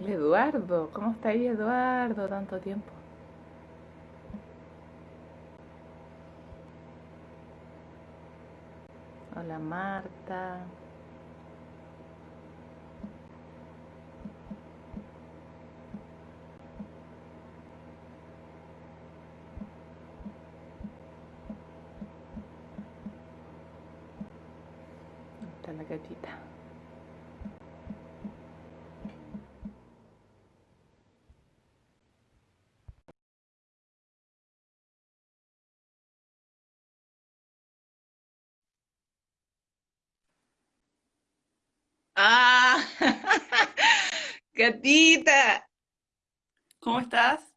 Eduardo. ¿Cómo está ahí, Eduardo? Tanto tiempo. Hola, Marta. Está la gatita. Ah, gatita, ¿Cómo estás?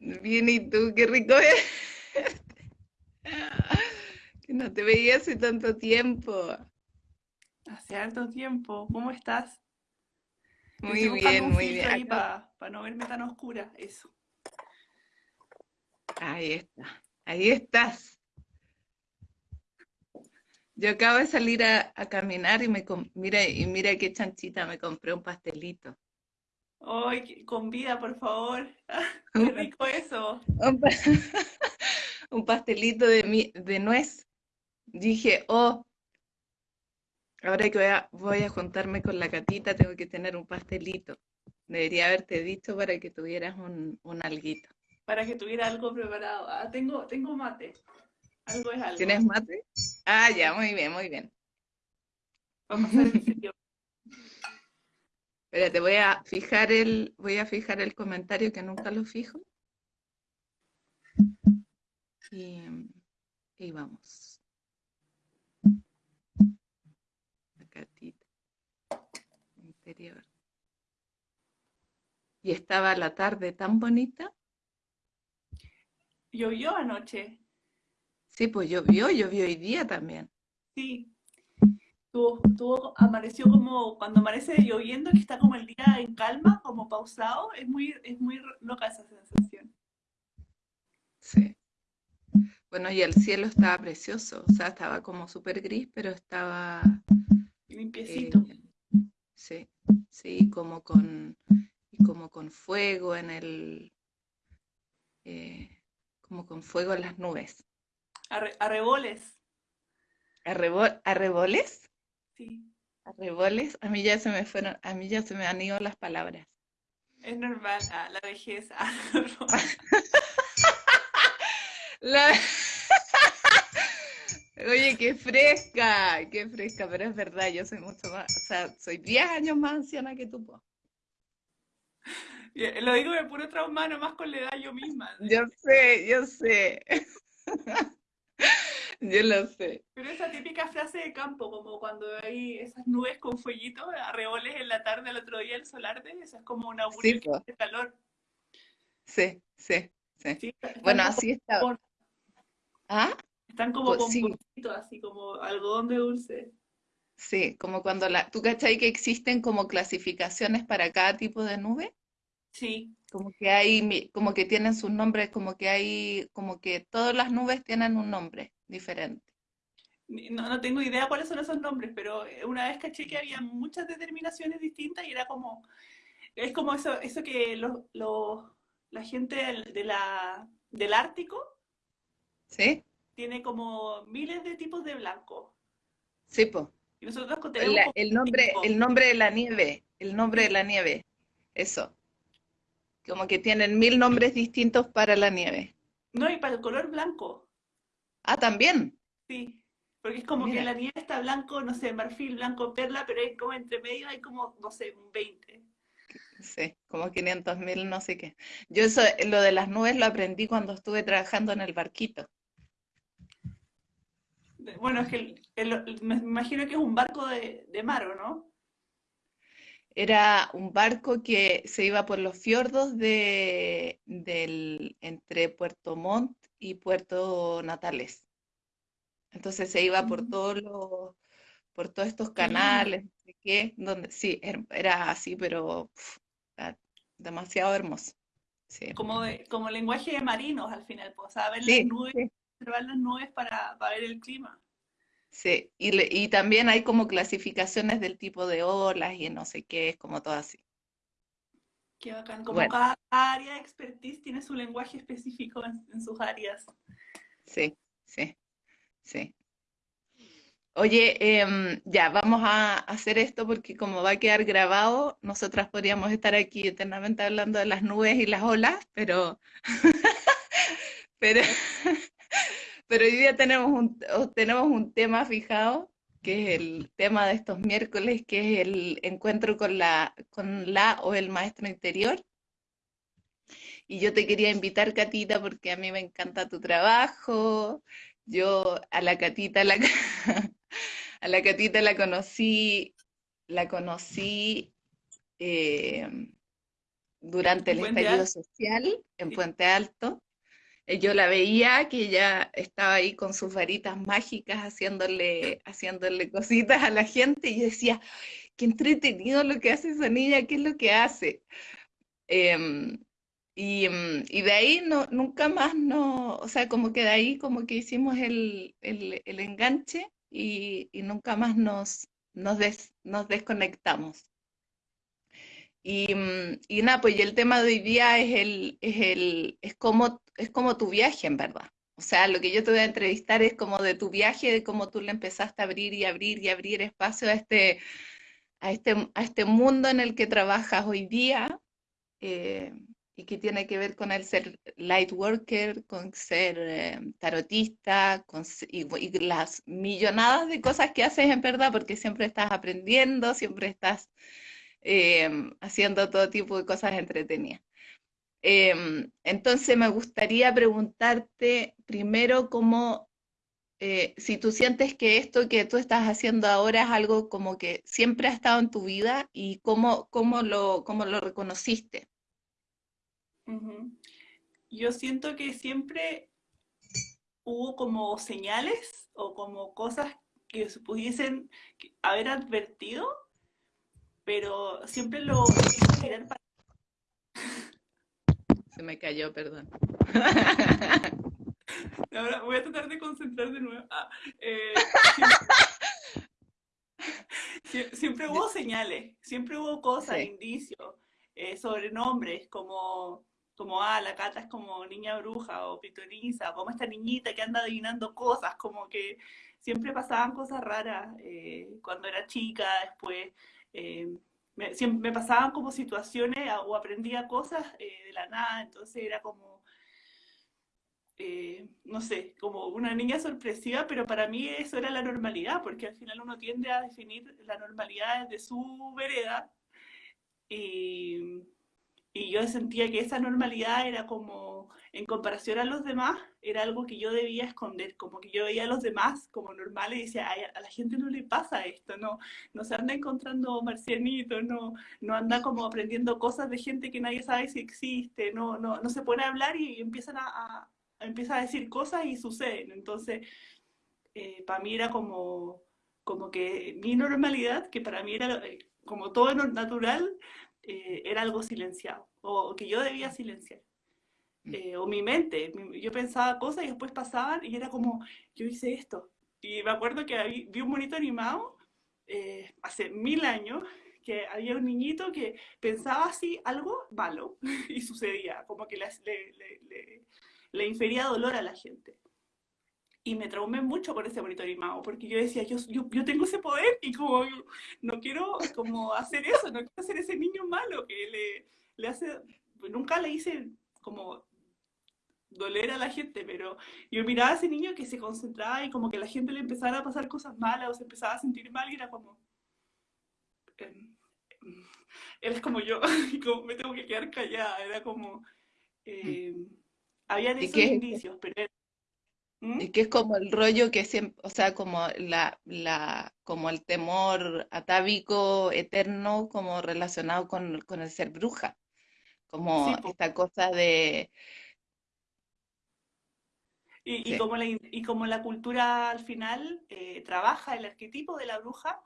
bien, ¿y tú? Qué rico es. Que no te veía hace tanto tiempo. Hace harto tiempo. ¿Cómo estás? Muy bien, muy ahí bien. Para no verme tan oscura. Eso. ahí está, ahí estás. Yo acabo de salir a, a caminar y me mira, y mira qué chanchita, me compré un pastelito. Ay, con vida, por favor. Qué rico eso. Un, pa- un pastelito de, mi- de nuez. Dije, oh, ahora que voy a, voy a juntarme con la gatita, tengo que tener un pastelito. Debería haberte dicho para que tuvieras un, un alguito. Para que tuviera algo preparado. Ah, tengo, tengo mate. Algo es algo. ¿Tienes mate? Ah, ya, muy bien, muy bien. Vamos a hacer serio. Espérate, voy a fijar el, voy a fijar el comentario que nunca lo fijo. Y, y vamos. La gatita. Interior. Y estaba la tarde tan bonita. Llovió anoche. Sí, pues llovió, llovió hoy día también. Sí. Tuvo, tuvo, amaneció como cuando amanece lloviendo, que está como el día en calma, como pausado. Es muy, es muy loca esa sensación. Sí. Bueno, y el cielo estaba precioso, o sea, estaba como súper gris, pero estaba, Limpiecito. eh, sí, sí, como con, como con fuego en el, eh, como con fuego en las nubes. Arre- arreboles. ¿Arrebo- ¿Arreboles? Sí. ¿Arreboles? A mí ya se me fueron, a mí ya se me han ido las palabras. Es normal. Ah, la vejez. Ah, La- Oye, qué fresca, qué fresca, pero es verdad, yo soy mucho más, o sea, soy 10 años más anciana que tú, po. Lo digo de puro trauma, nomás con la edad yo misma. Yo sé, yo sé. Yo lo sé. Pero esa típica frase de campo, como cuando hay esas nubes con fueguito, arreboles en la tarde, el otro día el sol arde, eso es como un augurio Sí, que po. hace calor. Sí, sí, sí. Bueno, así está. ¿Ah? Están como Pues con sí. así como algodón de dulce. Sí, como cuando la... ¿Tú cachai que existen como clasificaciones para cada tipo de nube? Sí, Como que hay, como que tienen sus nombres, como que hay, como que todas las nubes tienen un nombre diferente. No, no tengo idea cuáles son esos nombres, pero una vez caché que había muchas determinaciones distintas y era como, es como eso, eso que los, los- la gente del, de la, del Ártico ¿Sí? tiene como miles de tipos de blanco. Sí, pues. Y nosotros tenemos La- el nombre, el nombre de la nieve, el nombre de la nieve, eso. Como que tienen mil nombres distintos para la nieve. No, y para el color blanco, Ah, también. sí. Porque es como que la nieve está blanco, no sé, marfil, blanco, perla, pero hay como entre medio hay como, no sé, un 20. Sí, como 500 mil, no sé qué. Yo eso, lo de las nubes lo aprendí cuando estuve trabajando en el barquito. Bueno, es que el- el- me imagino que es un barco de, de mar, ¿o no? Era un barco que se iba por los fiordos de, del, entre Puerto Montt y Puerto Natales. Entonces se iba por Mm. todos los, por todos estos lindo. canales, no sé qué, donde sí, er- era así, pero era demasiado hermoso. Sí, Como, de, como lenguaje de marinos al final, pues, o sea, ver las nubes, sí, observar las nubes para, para ver el clima. sí. Y, le- y también hay como clasificaciones del tipo de olas y no sé qué, es como todo así. Qué bacán. Como cada área de expertise tiene su lenguaje específico en, sus áreas. Sí, sí, sí. Oye, em, ya, vamos a hacer esto porque como va a quedar grabado, nosotras podríamos estar aquí eternamente hablando de las nubes y las olas, pero, pero, pero hoy día tenemos un, tenemos un tema fijado, que es el tema de estos miércoles, que es el encuentro con la, con la o el maestro interior. Y yo te quería invitar, Catita, porque a mí me encanta tu trabajo. Yo a la Catita la, a la Catita la conocí, la conocí eh, durante el estallido social en Puente Alto. Eh, yo la veía que ella estaba ahí con sus varitas mágicas haciéndole, haciéndole cositas a la gente y decía, qué entretenido lo que hace esa niña, qué es lo que hace. Em, em, y, de ahí no, nunca más no, o sea, como que de ahí como que hicimos el, enganche y, nunca más nos, nos, nos desconectamos. Y, mm, y, nada, pues el tema de hoy día es, el, es, el, es, como, es como tu viaje, en verdad. O sea, lo que yo te voy a entrevistar es como de tu viaje, de cómo tú le empezaste a abrir y abrir y abrir espacio a este, a este, a este mundo en el que trabajas hoy día eh, y que tiene que ver con el ser light worker, con ser eh, tarotista con, y, y las millonadas de cosas que haces en verdad, porque siempre estás aprendiendo, siempre estás Em, haciendo todo tipo de cosas entretenidas. Em, entonces me gustaría preguntarte primero cómo, eh, si tú sientes que esto que tú estás haciendo ahora es algo como que siempre ha estado en tu vida y cómo, cómo, lo, cómo lo reconociste. Yo siento que siempre hubo como señales o como cosas que se pudiesen haber advertido pero siempre lo mirar para... Se me cayó, perdón. Ahora voy a tratar de concentrar de nuevo. Ah, eh, siempre, hubo señales, siempre hubo cosas, indicios, eh, sobrenombres, como, como, ah, la Cata es como niña bruja o pitoniza, como esta niñita que anda adivinando cosas, como que siempre pasaban cosas raras eh, cuando era chica, después eh, me, me, pasaban como situaciones o aprendía cosas eh, de la nada, entonces era como, eh, no sé, como una niña sorpresiva, pero para mí eso era la normalidad, porque al final uno tiende a definir la normalidad desde su vereda. Y, y yo sentía que esa normalidad era como, en comparación a los demás, era algo que yo debía esconder, como que yo veía a los demás como normales y decía, a la gente no le pasa esto, no, no se anda encontrando marcianitos, no, no anda como aprendiendo cosas de gente que nadie sabe si existe, no, no, no se pone a hablar y empiezan a, empieza a decir cosas y suceden. Entonces, eh, para mí era como, como que mi normalidad, que para mí era eh, como todo natural, eh, era algo silenciado, o que yo debía silenciar. Mm. Eh, o mi mente, yo pensaba cosas y después pasaban y era como, yo hice esto. Y me acuerdo que vi un monito animado eh, hace mil años, que había un niñito que pensaba así algo malo y sucedía, como que le, le, le, infería dolor a la gente. Y me traumé mucho con ese monito animado, porque yo decía, yo, yo, yo, tengo ese poder y como no quiero como hacer eso, no quiero ser ese niño malo que le, le hace, nunca le hice como doler a la gente, pero yo miraba a ese niño que se concentraba y como que la gente le empezara a pasar cosas malas o se empezaba a sentir mal y era como... Em, él es como yo, y como me tengo que quedar callada, era como... Eh, había esos indicios, pero... ¿Mm? Y que es como el rollo que siempre, o sea, como la, la, como el temor atávico eterno, como relacionado con, con el ser bruja, como esta cosa de, y, como la, y, como la, cultura al final eh, trabaja el arquetipo de la bruja,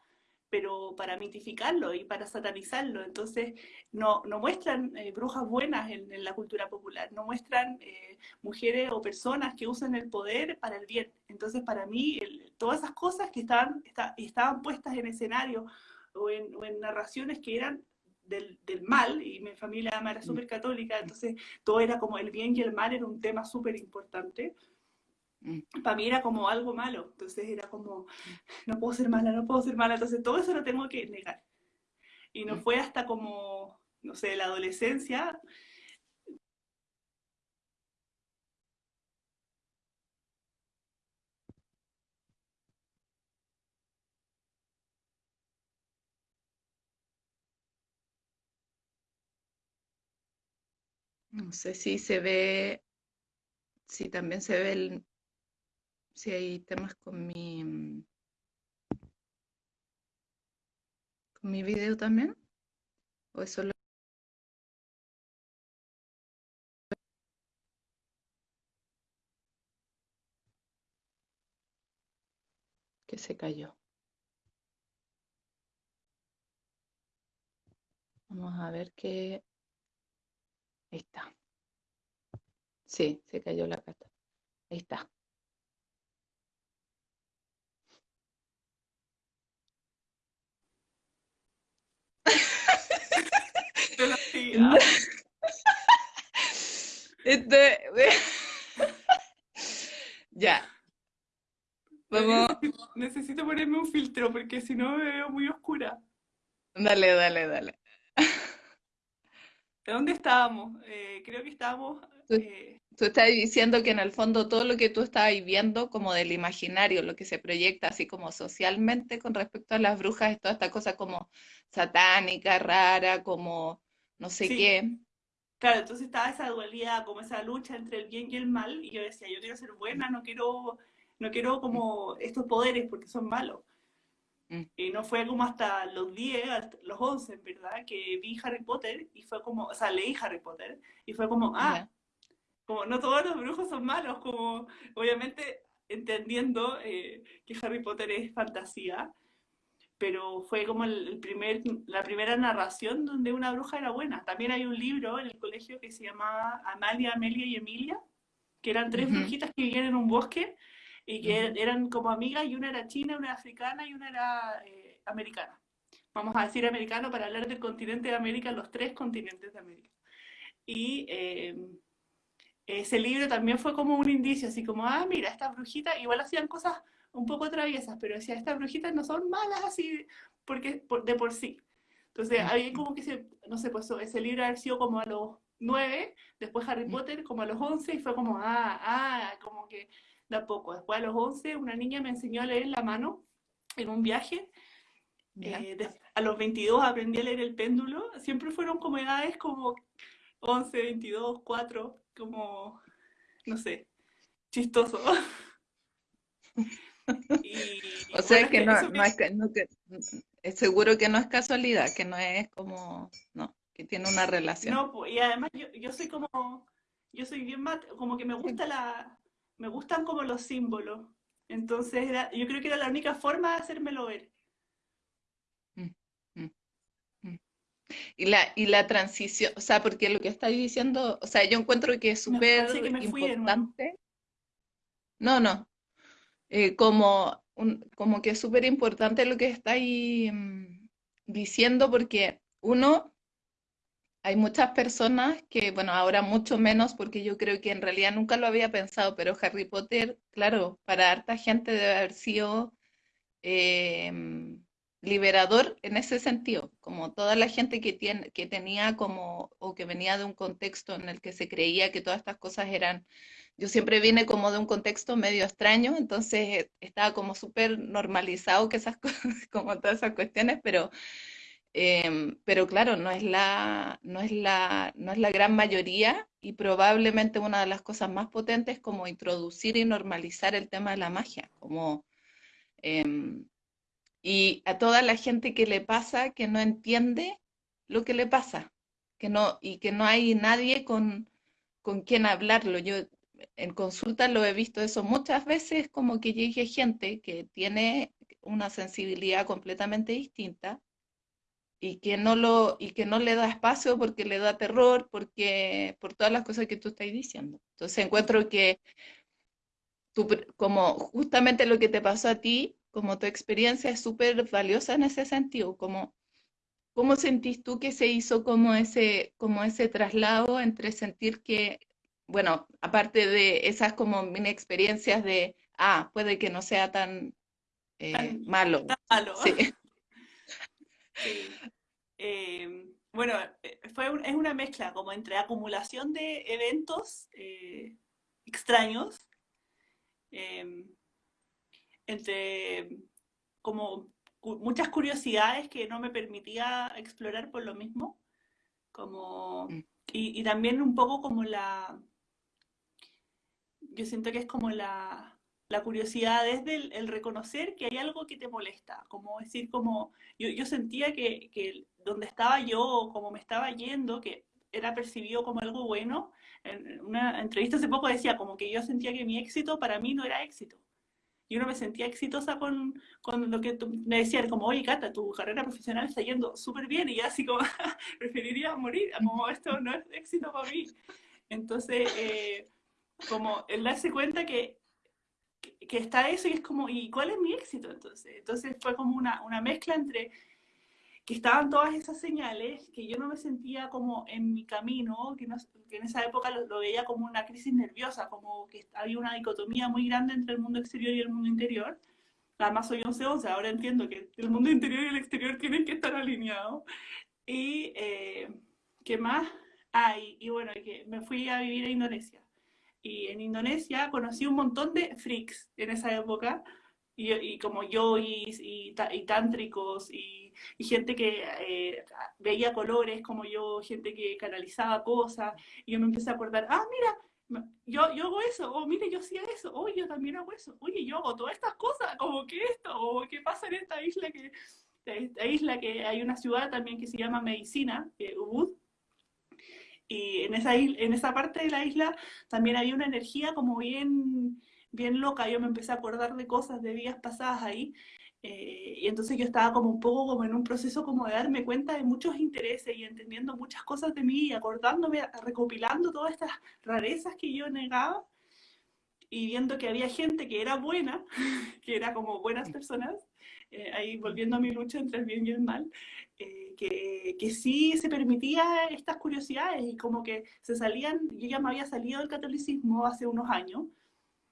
pero para mitificarlo y para satanizarlo. Entonces, no, no muestran eh, brujas buenas en, la cultura popular, no muestran eh, mujeres o personas que usan el poder para el bien. Entonces, para mí, todas esas cosas que estaban, estaban puestas en escenario o en, o en narraciones que eran del, del, mal, y mi familia era mm. súper católica, entonces todo era como el bien y el mal era un tema súper importante. Para mí era como algo malo, entonces era como, no puedo ser mala, no puedo ser mala, entonces todo eso lo tengo que negar. Y no fue hasta como, no sé, la adolescencia, No sé si se ve, si también se ve el, si hay temas con mi, con mi video también, o es solo que se cayó. Vamos a ver qué Ahí está. Sí, se cayó la cata. Ahí está. Este, ya. Vamos. Necesito ponerme un filtro porque si no me veo muy oscura. Dale, dale, dale. ¿De dónde estábamos? Eh, creo que estábamos... Eh, tú, estás diciendo que en el fondo todo lo que tú estabas viendo como del imaginario, lo que se proyecta así como socialmente con respecto a las brujas, es toda esta cosa como satánica, rara, como no sé qué. Claro, entonces estaba esa dualidad, como esa lucha entre el bien y el mal, y yo decía, yo quiero ser buena, no quiero, no quiero como estos poderes porque son malos. Mm. Y no fue como hasta los 10, los 11, ¿verdad? Que vi Harry Potter y fue como, o sea, leí Harry Potter y fue como, ah, como no todos los brujos son malos, como obviamente entendiendo eh, que Harry Potter es fantasía, pero fue como el, primer, la primera narración donde una bruja era buena. También hay un libro en el colegio que se llamaba Amalia, Amelia y Emilia, que eran tres brujitas que vivían en un bosque y que eran como amigas y una era china, una era africana y una era eh, americana. Vamos a decir americano para hablar del continente de América, los tres continentes de América. Y em, ese libro también fue como un indicio, así como, ah, mira, estas brujitas igual hacían cosas un poco traviesas, pero decía, estas brujitas no son malas así porque, de por sí. Entonces, había como que, se, no sé, pues ese libro ha sido como a los nueve, después Harry Potter como a los once, y fue como, ah, ah, como que de a poco. Después a los 11 una niña me enseñó a leer la mano en un viaje. Eh, a los 22 aprendí a leer el péndulo. Siempre fueron como edades como 11, 22, 4, como, no sé, chistoso. o sea, que, no, es que, es seguro que no es casualidad, que no es como, no, que tiene una relación. No, y además yo, yo soy como, yo soy bien mat, como que me gusta la, me gustan como los símbolos. Entonces yo creo que era la única forma de hacérmelo ver. Mm, mm, mm. Y la, y la transición, o sea, porque lo que estáis diciendo, o sea, yo encuentro que es súper importante. No, no. Eh, como, como que es súper importante lo que estáis diciendo, porque uno, hay muchas personas que, bueno, ahora mucho menos porque yo creo que en realidad nunca lo había pensado, pero Harry Potter, claro, para harta gente debe haber sido em, liberador en ese sentido, como toda la gente que, tiene, que tenía como, o que venía de un contexto en el que se creía que todas estas cosas eran, yo siempre vine como de un contexto medio extraño, entonces estaba como súper normalizado que esas como todas esas cuestiones, pero Em, pero claro, no es, la, no, es la, no es la gran mayoría y probablemente una de las cosas más potentes es como introducir y normalizar el tema de la magia, como, em, y a toda la gente que le pasa que no entiende lo que le pasa, que no, y que no hay nadie con, con quien hablarlo. Yo en consulta lo he visto eso muchas veces, como que llegue gente que tiene una sensibilidad completamente distinta y que no lo y que no le da espacio porque le da terror, porque por todas las cosas que tú estás diciendo. Entonces encuentro que como justamente lo que te pasó a ti, como tu experiencia es súper valiosa en ese sentido, como ¿Cómo sentís tú que se hizo como ese, como ese traslado entre sentir que, bueno, aparte de esas como mini experiencias de, ah, puede que no sea tan, eh, malo? Tan malo. Sí. sí. Eh, bueno, eh, fue es una mezcla como entre acumulación de eventos eh, extraños, em, entre como muchas curiosidades que no me permitía explorar por lo mismo, como, mm. y, y también un poco como la, yo siento que es como la, la curiosidad desde el, reconocer que hay algo que te molesta, como decir, como yo, yo sentía que, que, donde estaba yo, como me estaba yendo, que era percibido como algo bueno, en una entrevista hace poco decía como que yo sentía que mi éxito para mí no era éxito. Yo no me sentía exitosa con, con lo que tú, me decían, como, oye, Cata, tu carrera profesional está yendo súper bien, y yo así como, preferiría morir, como esto no es éxito para mí. Entonces, eh, como el darse cuenta que que está eso y es como, ¿y cuál es mi éxito entonces? Entonces fue como una, una mezcla entre que estaban todas esas señales, que yo no me sentía como en mi camino, que, que en esa época lo, veía como una crisis nerviosa, como que había una dicotomía muy grande entre el mundo exterior y el mundo interior. Además soy 11-11, ahora entiendo que el mundo interior y el exterior tienen que estar alineados. Y, eh, ¿qué más? hay? y bueno, que me fui a vivir a Indonesia y en Indonesia conocí un montón de freaks en esa época, y, y como yo y, y, tántricos, y, gente que eh, veía colores como yo, gente que canalizaba cosas, y yo me empecé a acordar, ah, mira, yo, yo hago eso, o oh, mire, yo hacía eso, oye, yo también hago eso, oye, yo hago todas estas cosas, como que esto, o qué pasa en esta isla que, esta isla que hay una ciudad también que se llama Medicina, eh, Ubud, y en esa, en esa parte de la isla también había una energía como bien, bien loca. Yo me empecé a acordar de cosas de días pasadas ahí. Eh, y entonces yo estaba como un poco como en un proceso como de darme cuenta de muchos intereses y entendiendo muchas cosas de mí y acordándome, recopilando todas estas rarezas que yo negaba y viendo que había gente que era buena, que era como buenas personas, eh, ahí volviendo a mi lucha entre el bien y el mal, eh, que, que, sí se permitía estas curiosidades y como que se salían, yo ya me había salido del catolicismo hace unos años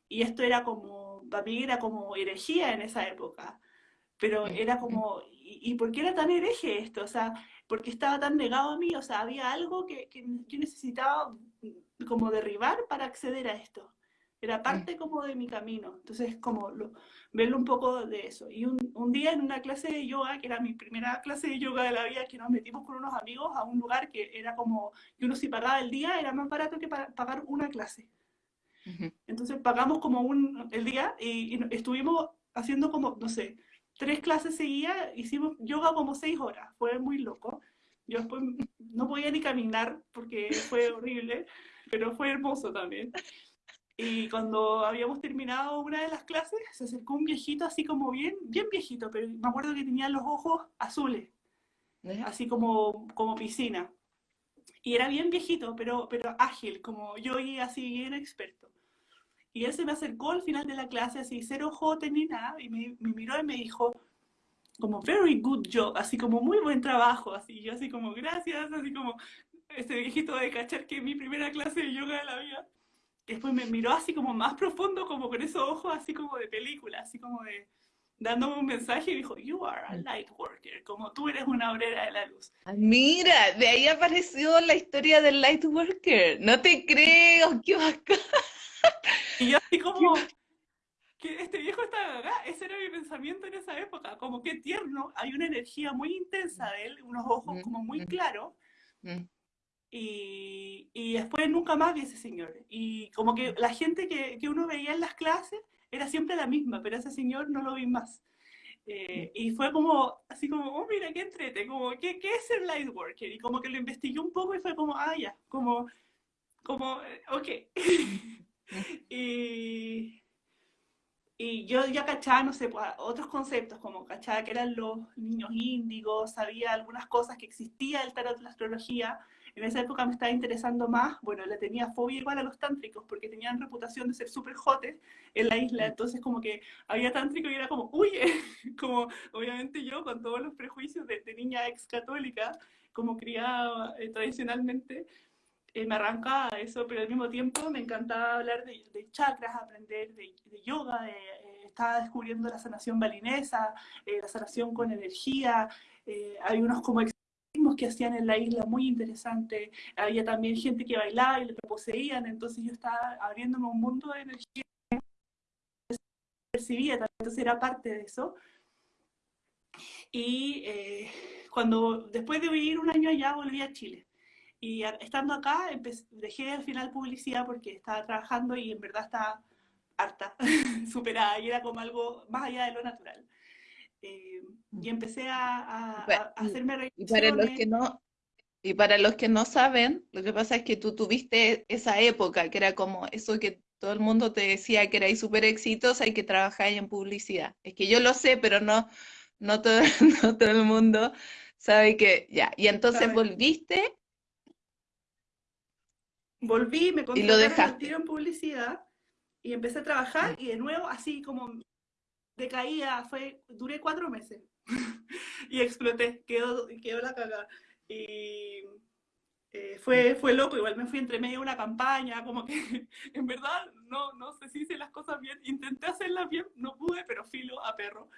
y esto era como, para mí era como herejía en esa época, pero era como, ¿y, por qué era tan hereje esto? O sea, ¿por qué estaba tan negado a mí? O sea, había algo que, que yo necesitaba como derribar para acceder a esto. Era parte como de mi camino. Entonces, como lo, verlo un poco de eso. Y un, un, día en una clase de yoga, que era mi primera clase de yoga de la vida, que nos metimos con unos amigos a un lugar que era como, que uno si pagaba el día era más barato que pagar una clase. Entonces pagamos como un, el día y, estuvimos haciendo como, no sé, tres clases seguidas, hicimos yoga como seis horas, fue muy loco. Yo después no podía ni caminar porque fue horrible, pero fue hermoso también. Y cuando habíamos terminado una de las clases, se acercó un viejito así como bien, bien viejito, pero me acuerdo que tenía los ojos azules, así como, como piscina. Y era bien viejito, pero, pero ágil, como yo y así bien experto. Y él se me acercó al final de la clase, así cero ojo ni nada, y me, me, miró y me dijo, como, very good job, así como, muy buen trabajo, así, yo así como, gracias, así como, este viejito de cachar que mi primera clase de yoga de la vida después me miró así como más profundo, como con esos ojos así como de película, así como de dándome un mensaje y dijo, you are a light worker, como tú eres una obrera de la luz. Ah, mira, de ahí apareció la historia del light worker, no te creo, qué bacán. Y yo así como, que este viejo está acá, ese era mi pensamiento en esa época, como que tierno, hay una energía muy intensa de él, unos ojos mm, como muy mm. claros, mm. Y, y, después nunca más vi ese señor. Y como que la gente que, que, uno veía en las clases era siempre la misma, pero ese señor no lo vi más. Eh, y fue como, así como, oh, mira, qué entrete, como, ¿qué, ¿qué es el light worker? Y como que lo investigué un poco y fue como, ah, ya, como, como, eh, ok. y, y yo ya cachaba, no sé, pues, otros conceptos, como cachaba que eran los niños índigos, sabía algunas cosas que existía el tarot de la astrología, en esa época me estaba interesando más, bueno, le tenía fobia igual a los tántricos, porque tenían reputación de ser súper jotes en la isla, entonces como que había tántrico y era como, huye, como obviamente yo con todos los prejuicios de, niña ex católica, como criada eh, tradicionalmente, eh, me arrancaba eso, pero al mismo tiempo me encantaba hablar de, chakras, aprender de, yoga, de, eh, estaba descubriendo la sanación balinesa, la sanación con energía, hay unos como que hacían en la isla muy interesante. Había también gente que bailaba y lo poseían, entonces yo estaba abriéndome un mundo de energía percibía, entonces era parte de eso. Y eh, cuando después de vivir un año allá volví a Chile. Y estando acá dejé al final publicidad porque estaba trabajando y en verdad estaba harta, superada y era como algo más allá de lo natural. Eh, y empecé a, hacerme y para los que no Y para los que no saben, lo que pasa es que tú tuviste esa época, que era como eso que todo el mundo te decía que erais súper exitosa y que trabajáis en publicidad. Es que yo lo sé, pero no, no, todo, no todo el mundo sabe que ya. Y entonces volviste. Volví, me contrataron en publicidad y empecé a trabajar y de nuevo así como caía fue, duré cuatro meses y exploté, quedó, quedó la cagada. Y eh, fue, fue loco, igual me fui entre medio de una campaña, como que en verdad no, no sé si hice las cosas bien, intenté hacerlas bien, no pude, pero filo a perro.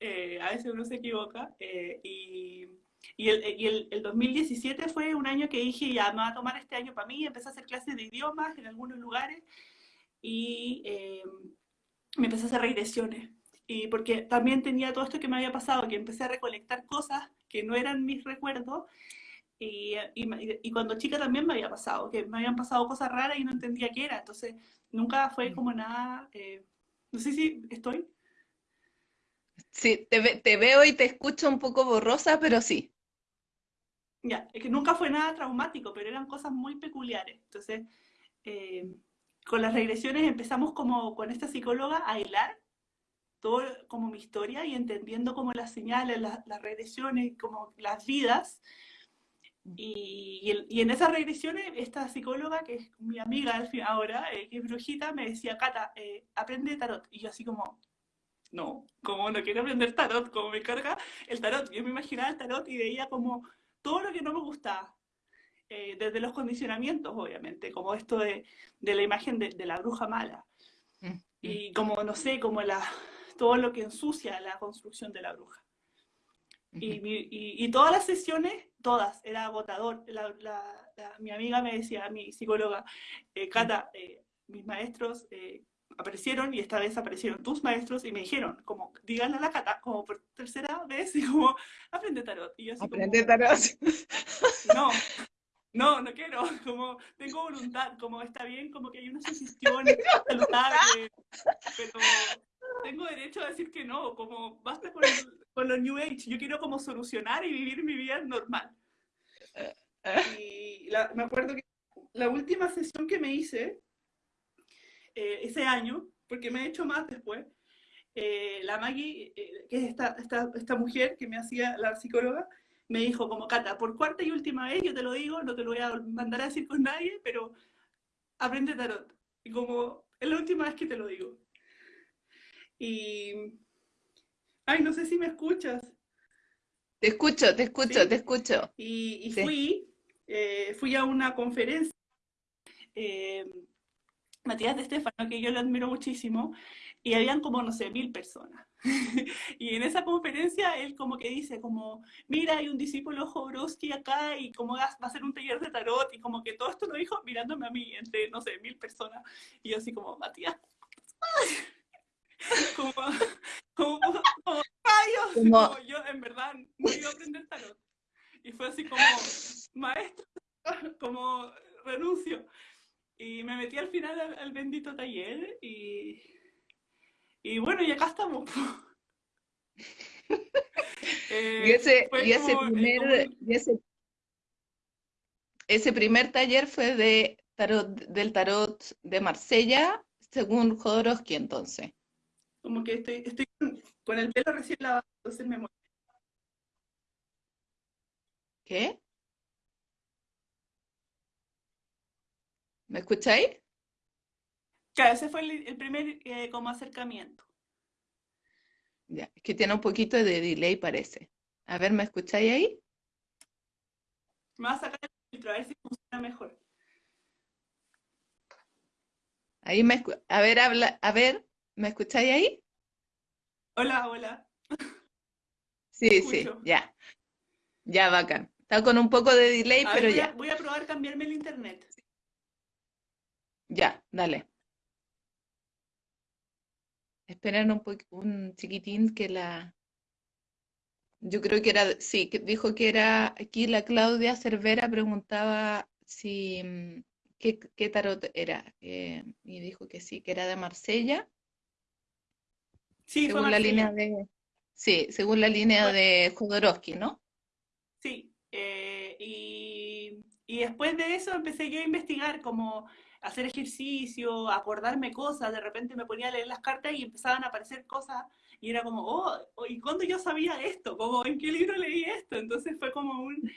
Eh, a veces uno se equivoca. Eh, y, y, el, y el, el, 2017 fue un año que dije, ya me voy a tomar este año para mí, empecé a hacer clases de idiomas en algunos lugares y me empecé a hacer regresiones y porque también tenía todo esto que me había pasado, que empecé a recolectar cosas que no eran mis recuerdos, y, y, cuando chica también me había pasado, que me habían pasado cosas raras y no entendía qué era, entonces nunca fue como nada, eh, no sé si estoy. Sí, te, te, veo y te escucho un poco borrosa, pero sí. Ya, es que nunca fue nada traumático, pero eran cosas muy peculiares. Entonces, eh, con las regresiones empezamos como con esta psicóloga a hilar todo como mi historia y entendiendo como las señales, las, regresiones, como las vidas. Y, y, en esas regresiones, esta psicóloga, que es mi amiga al fin, ahora, eh, que es brujita, me decía, Cata, eh, aprende tarot. Y yo así como, no, como no quiero aprender tarot, como me carga el tarot. Yo me imaginaba el tarot y veía como todo lo que no me gustaba. Eh, desde los condicionamientos, obviamente, como esto de, de la imagen de, de, la bruja mala. Mm, mm. Y como, no sé, como la, todo lo que ensucia la construcción de la bruja. Y, todas las sesiones, todas, era agotador. mi amiga me decía, mi psicóloga, eh, Cata, eh, mis maestros eh, aparecieron y esta vez aparecieron tus maestros y me dijeron, como, díganle a la Cata, como por tercera vez, y como, aprende tarot. Y yo así aprende tarot. No, no, no quiero, como tengo voluntad, como está bien, como que hay una sugestión saludable, pero tengo derecho a decir que no, como basta con, con los New Age, yo quiero como solucionar y vivir mi vida normal. Y me acuerdo que la última sesión que me hice eh, ese año, porque me he hecho más después, eh, la Maggie, eh, que es esta, esta, esta, mujer que me hacía la psicóloga, me dijo como, Cata, por cuarta y última vez, yo te lo digo, no te lo voy a mandar a decir con nadie, pero aprende tarot. Y como, es la última vez que te lo digo. Y... Ay, no sé si me escuchas. Te escucho, te escucho, te escucho. Y, fui, eh, fui a una conferencia, Matías de Estefano, que yo lo admiro muchísimo, y habían como, no sé, mil personas. y en esa conferencia él como que dice, como, mira, hay un discípulo Jodorowsky acá y como va a hacer un taller de tarot, y como que todo esto lo dijo mirándome a mí, entre, no sé, mil personas. Y yo así como, Matías, como, como, como Como... yo en verdad no iba a aprender tarot. Y fue así como, maestro, como renuncio. Y me metí al final al, bendito taller y, y bueno, y acá estamos. eh, y ese, y ese primer, y ese, ese primer taller fue de tarot, del tarot de Marsella, según Jodorowsky entonces como que estoy, estoy con el pelo recién lavado, entonces me muero. ¿Qué? ¿Me escucháis? Claro, ese fue el, primer eh, como acercamiento. Ya, es que tiene un poquito de delay, parece. A ver, ¿me escucháis ahí? Me va a sacar el filtro, a ver si funciona mejor. Ahí me a ver, habla, a ver, ¿me escucháis ahí? Hola, hola. Sí, sí, ya. Ya, bacán. Está con un poco de delay, pero ya. A, voy a probar cambiarme el internet. Ya, dale. Esperen un, un chiquitín que la... Yo creo que era, sí, que dijo que era, aquí la Claudia Cervera preguntaba si, mm, qué, qué tarot era, eh, y dijo que sí, que era de Marsella. Sí, según la línea de, sí, según la línea de Jodorowsky, ¿no? Sí, eh, y, y después de eso empecé yo a investigar como hacer ejercicio, acordarme cosas, de repente me ponía a leer las cartas y empezaban a aparecer cosas y era como, oh, oh ¿y cuándo yo sabía esto? Como, ¿en qué libro leí esto? Entonces fue como un,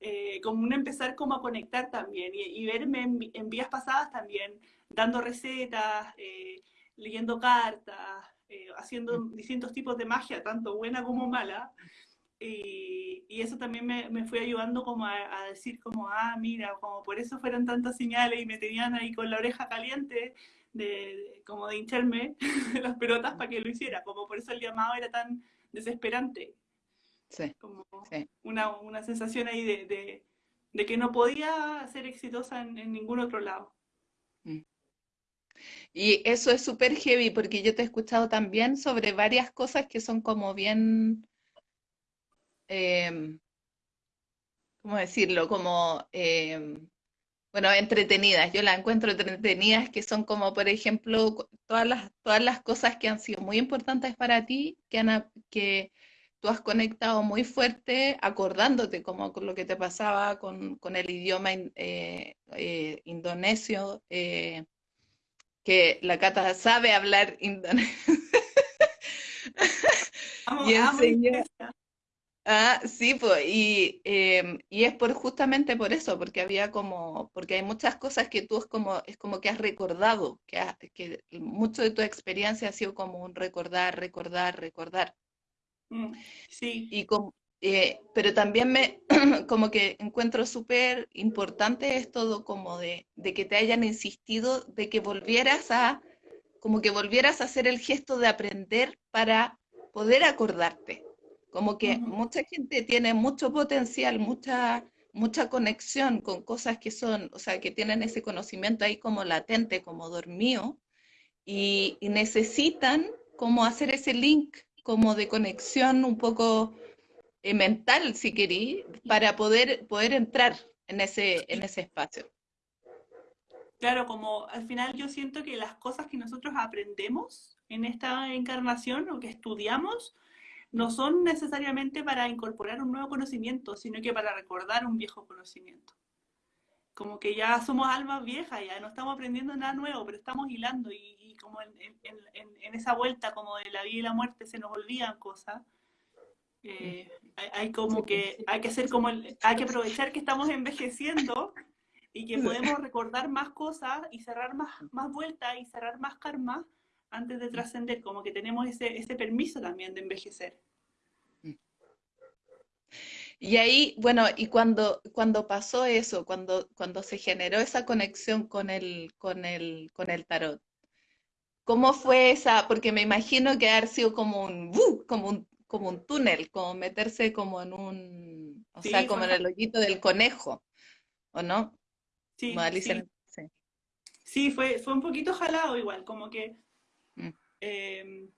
eh, como un empezar como a conectar también y, verme en, vías pasadas también, dando recetas, eh, leyendo cartas, eh, haciendo mm. distintos tipos de magia, tanto buena como mala. Y, y, eso también me, me, fue ayudando como a, decir como, ah, mira, como por eso fueron tantas señales y me tenían ahí con la oreja caliente, de, como de hincharme las pelotas para que lo hiciera, como por eso el llamado era tan desesperante. Sí, como sí. Una, una, sensación ahí de, de, de, que no podía ser exitosa en, en ningún otro lado. Mm. Y eso es súper heavy porque yo te he escuchado también sobre varias cosas que son como bien Em, ¿cómo decirlo? Como, em, bueno, entretenidas. Yo las encuentro entretenidas, que son como, por ejemplo, todas las, todas las cosas que han sido muy importantes para ti, que, han, que tú has conectado muy fuerte, acordándote como con lo que te pasaba con, con el idioma eh, eh, indonesio, eh, que la Cata sabe hablar indonesio. y enseñó, Ah, sí, pues, y, y, es por justamente por eso, porque había como, porque hay muchas cosas que tú es como, es como que has recordado, que, que mucho de tu experiencia ha sido como un recordar, recordar, recordar. Mm, sí. Y como, eh, pero también me, como que encuentro súper importante esto como de, de que te hayan insistido de que volvieras a, como que volvieras a hacer el gesto de aprender para poder acordarte como que mucha gente tiene mucho potencial, mucha, mucha conexión con cosas que son, o sea, que tienen ese conocimiento ahí como latente, como dormido, y, necesitan como hacer ese link como de conexión un poco eh, mental, si querí, para poder, poder entrar en ese, en ese espacio. Claro, como al final yo siento que las cosas que nosotros aprendemos en esta encarnación o que estudiamos no son necesariamente para incorporar un nuevo conocimiento, sino que para recordar un viejo conocimiento. Como que ya somos almas viejas, ya no estamos aprendiendo nada nuevo, pero estamos hilando y, como en, esa vuelta como de la vida y la muerte se nos olvidan cosas. Eh, hay, como que hay que hacer como hay que aprovechar que estamos envejeciendo y que podemos recordar más cosas y cerrar más, más vueltas y cerrar más karma antes de trascender, como que tenemos ese, ese permiso también de envejecer. Y ahí, bueno, y cuando, cuando pasó eso, cuando, cuando se generó esa conexión con el, con el, con el tarot, ¿cómo fue esa? Porque me imagino que haber sido como un, como un, como un túnel, como meterse como en un, o sea, como en el hoyito del conejo, ¿o no? Sí, sí. sí. fue, fue un poquito jalado igual, como que Em,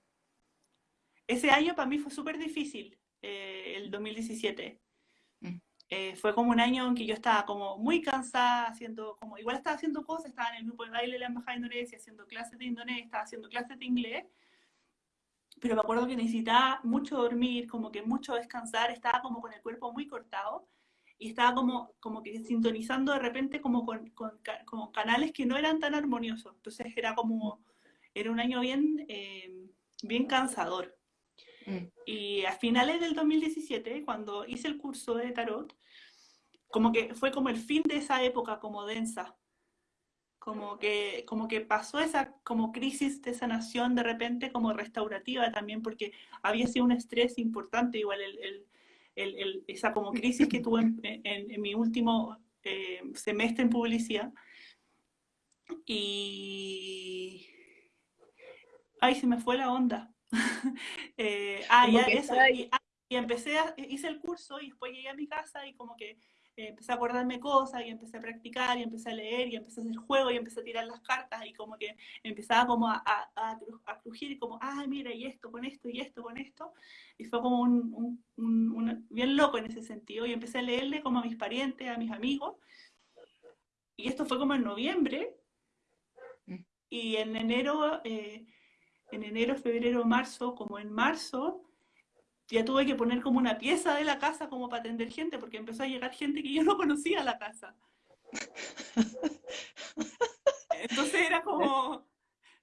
ese año para mí fue súper difícil, eh, el 2017. Mm. Eh, fue como un año en que yo estaba como muy cansada, haciendo como, igual estaba haciendo cosas, estaba en el grupo de baile de la Embajada de Indonesia, haciendo clases de indonesio, estaba haciendo clases de inglés, pero me acuerdo que necesitaba mucho dormir, como que mucho descansar, estaba como con el cuerpo muy cortado y estaba como, como que sintonizando de repente como con, con, con canales que no eran tan armoniosos, entonces era como era un año bien, eh, bien cansador. Mm. Y a finales del 2017, cuando hice el curso de tarot, como que fue como el fin de esa época como densa, como que, como que pasó esa como crisis de sanación de repente como restaurativa también, porque había sido un estrés importante, igual el, el, el, esa como crisis que tuve en, en, mi último eh, semestre en publicidad. Y... Ay, se me fue la onda. eh, ah, ya, eso. Y, ah, y empecé, a, hice el curso y después llegué a mi casa y como que eh, empecé a acordarme cosas y empecé a practicar y empecé a leer y empecé a hacer juego y empecé a tirar las cartas y como que empezaba como a, a, a crujir y como, ah, mira, y esto con esto y esto con esto. Y fue como un, un, un, bien loco en ese sentido y empecé a leerle como a mis parientes, a mis amigos. Y esto fue como en noviembre mm. y en enero, eh, en enero, febrero, marzo, como en marzo, ya tuve que poner como una pieza de la casa como para atender gente, porque empezó a llegar gente que yo no conocía a la casa. Entonces era como,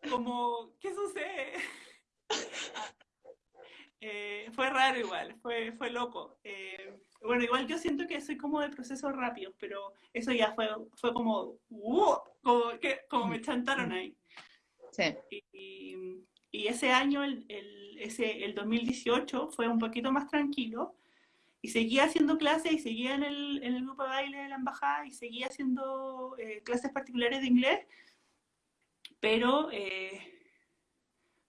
como ¿qué sucede? Eh, fue raro igual, fue, fue loco. Eh, bueno, igual yo siento que soy como de procesos rápidos, pero eso ya fue, fue como, como, que, como me chantaron ahí. Sí. Y, y ese año, el, el, ese, el 2018, fue un poquito más tranquilo y seguía haciendo clases y seguía en el, en el grupo de baile de la embajada y seguía haciendo eh, clases particulares de inglés, pero eh,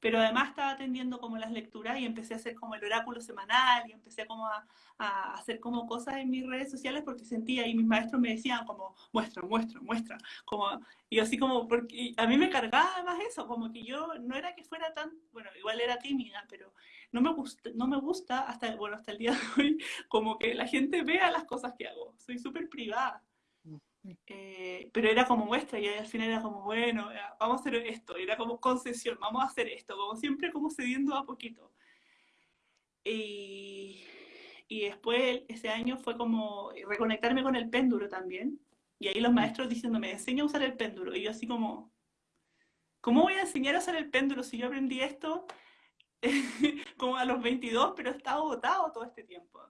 pero además estaba atendiendo como las lecturas y empecé a hacer como el oráculo semanal y empecé como a, hacer como cosas en mis redes sociales porque sentía y mis maestros me decían como muestra, muestra, muestra, como, y así como, porque a mí me cargaba más eso, como que yo no era que fuera tan, bueno, igual era tímida, pero no me gusta, no me gusta hasta, bueno, hasta el día de hoy, como que la gente vea las cosas que hago, soy súper privada. Eh, pero era como muestra y al final era como, bueno, vamos a hacer esto, era como concesión, vamos a hacer esto, como siempre como cediendo a poquito. Y, y después ese año fue como reconectarme con el péndulo también, y ahí los mm. maestros diciéndome, enseña a usar el péndulo, y yo así como, ¿cómo voy a enseñar a usar el péndulo si yo aprendí esto como a los 22, pero he estado botado todo este tiempo?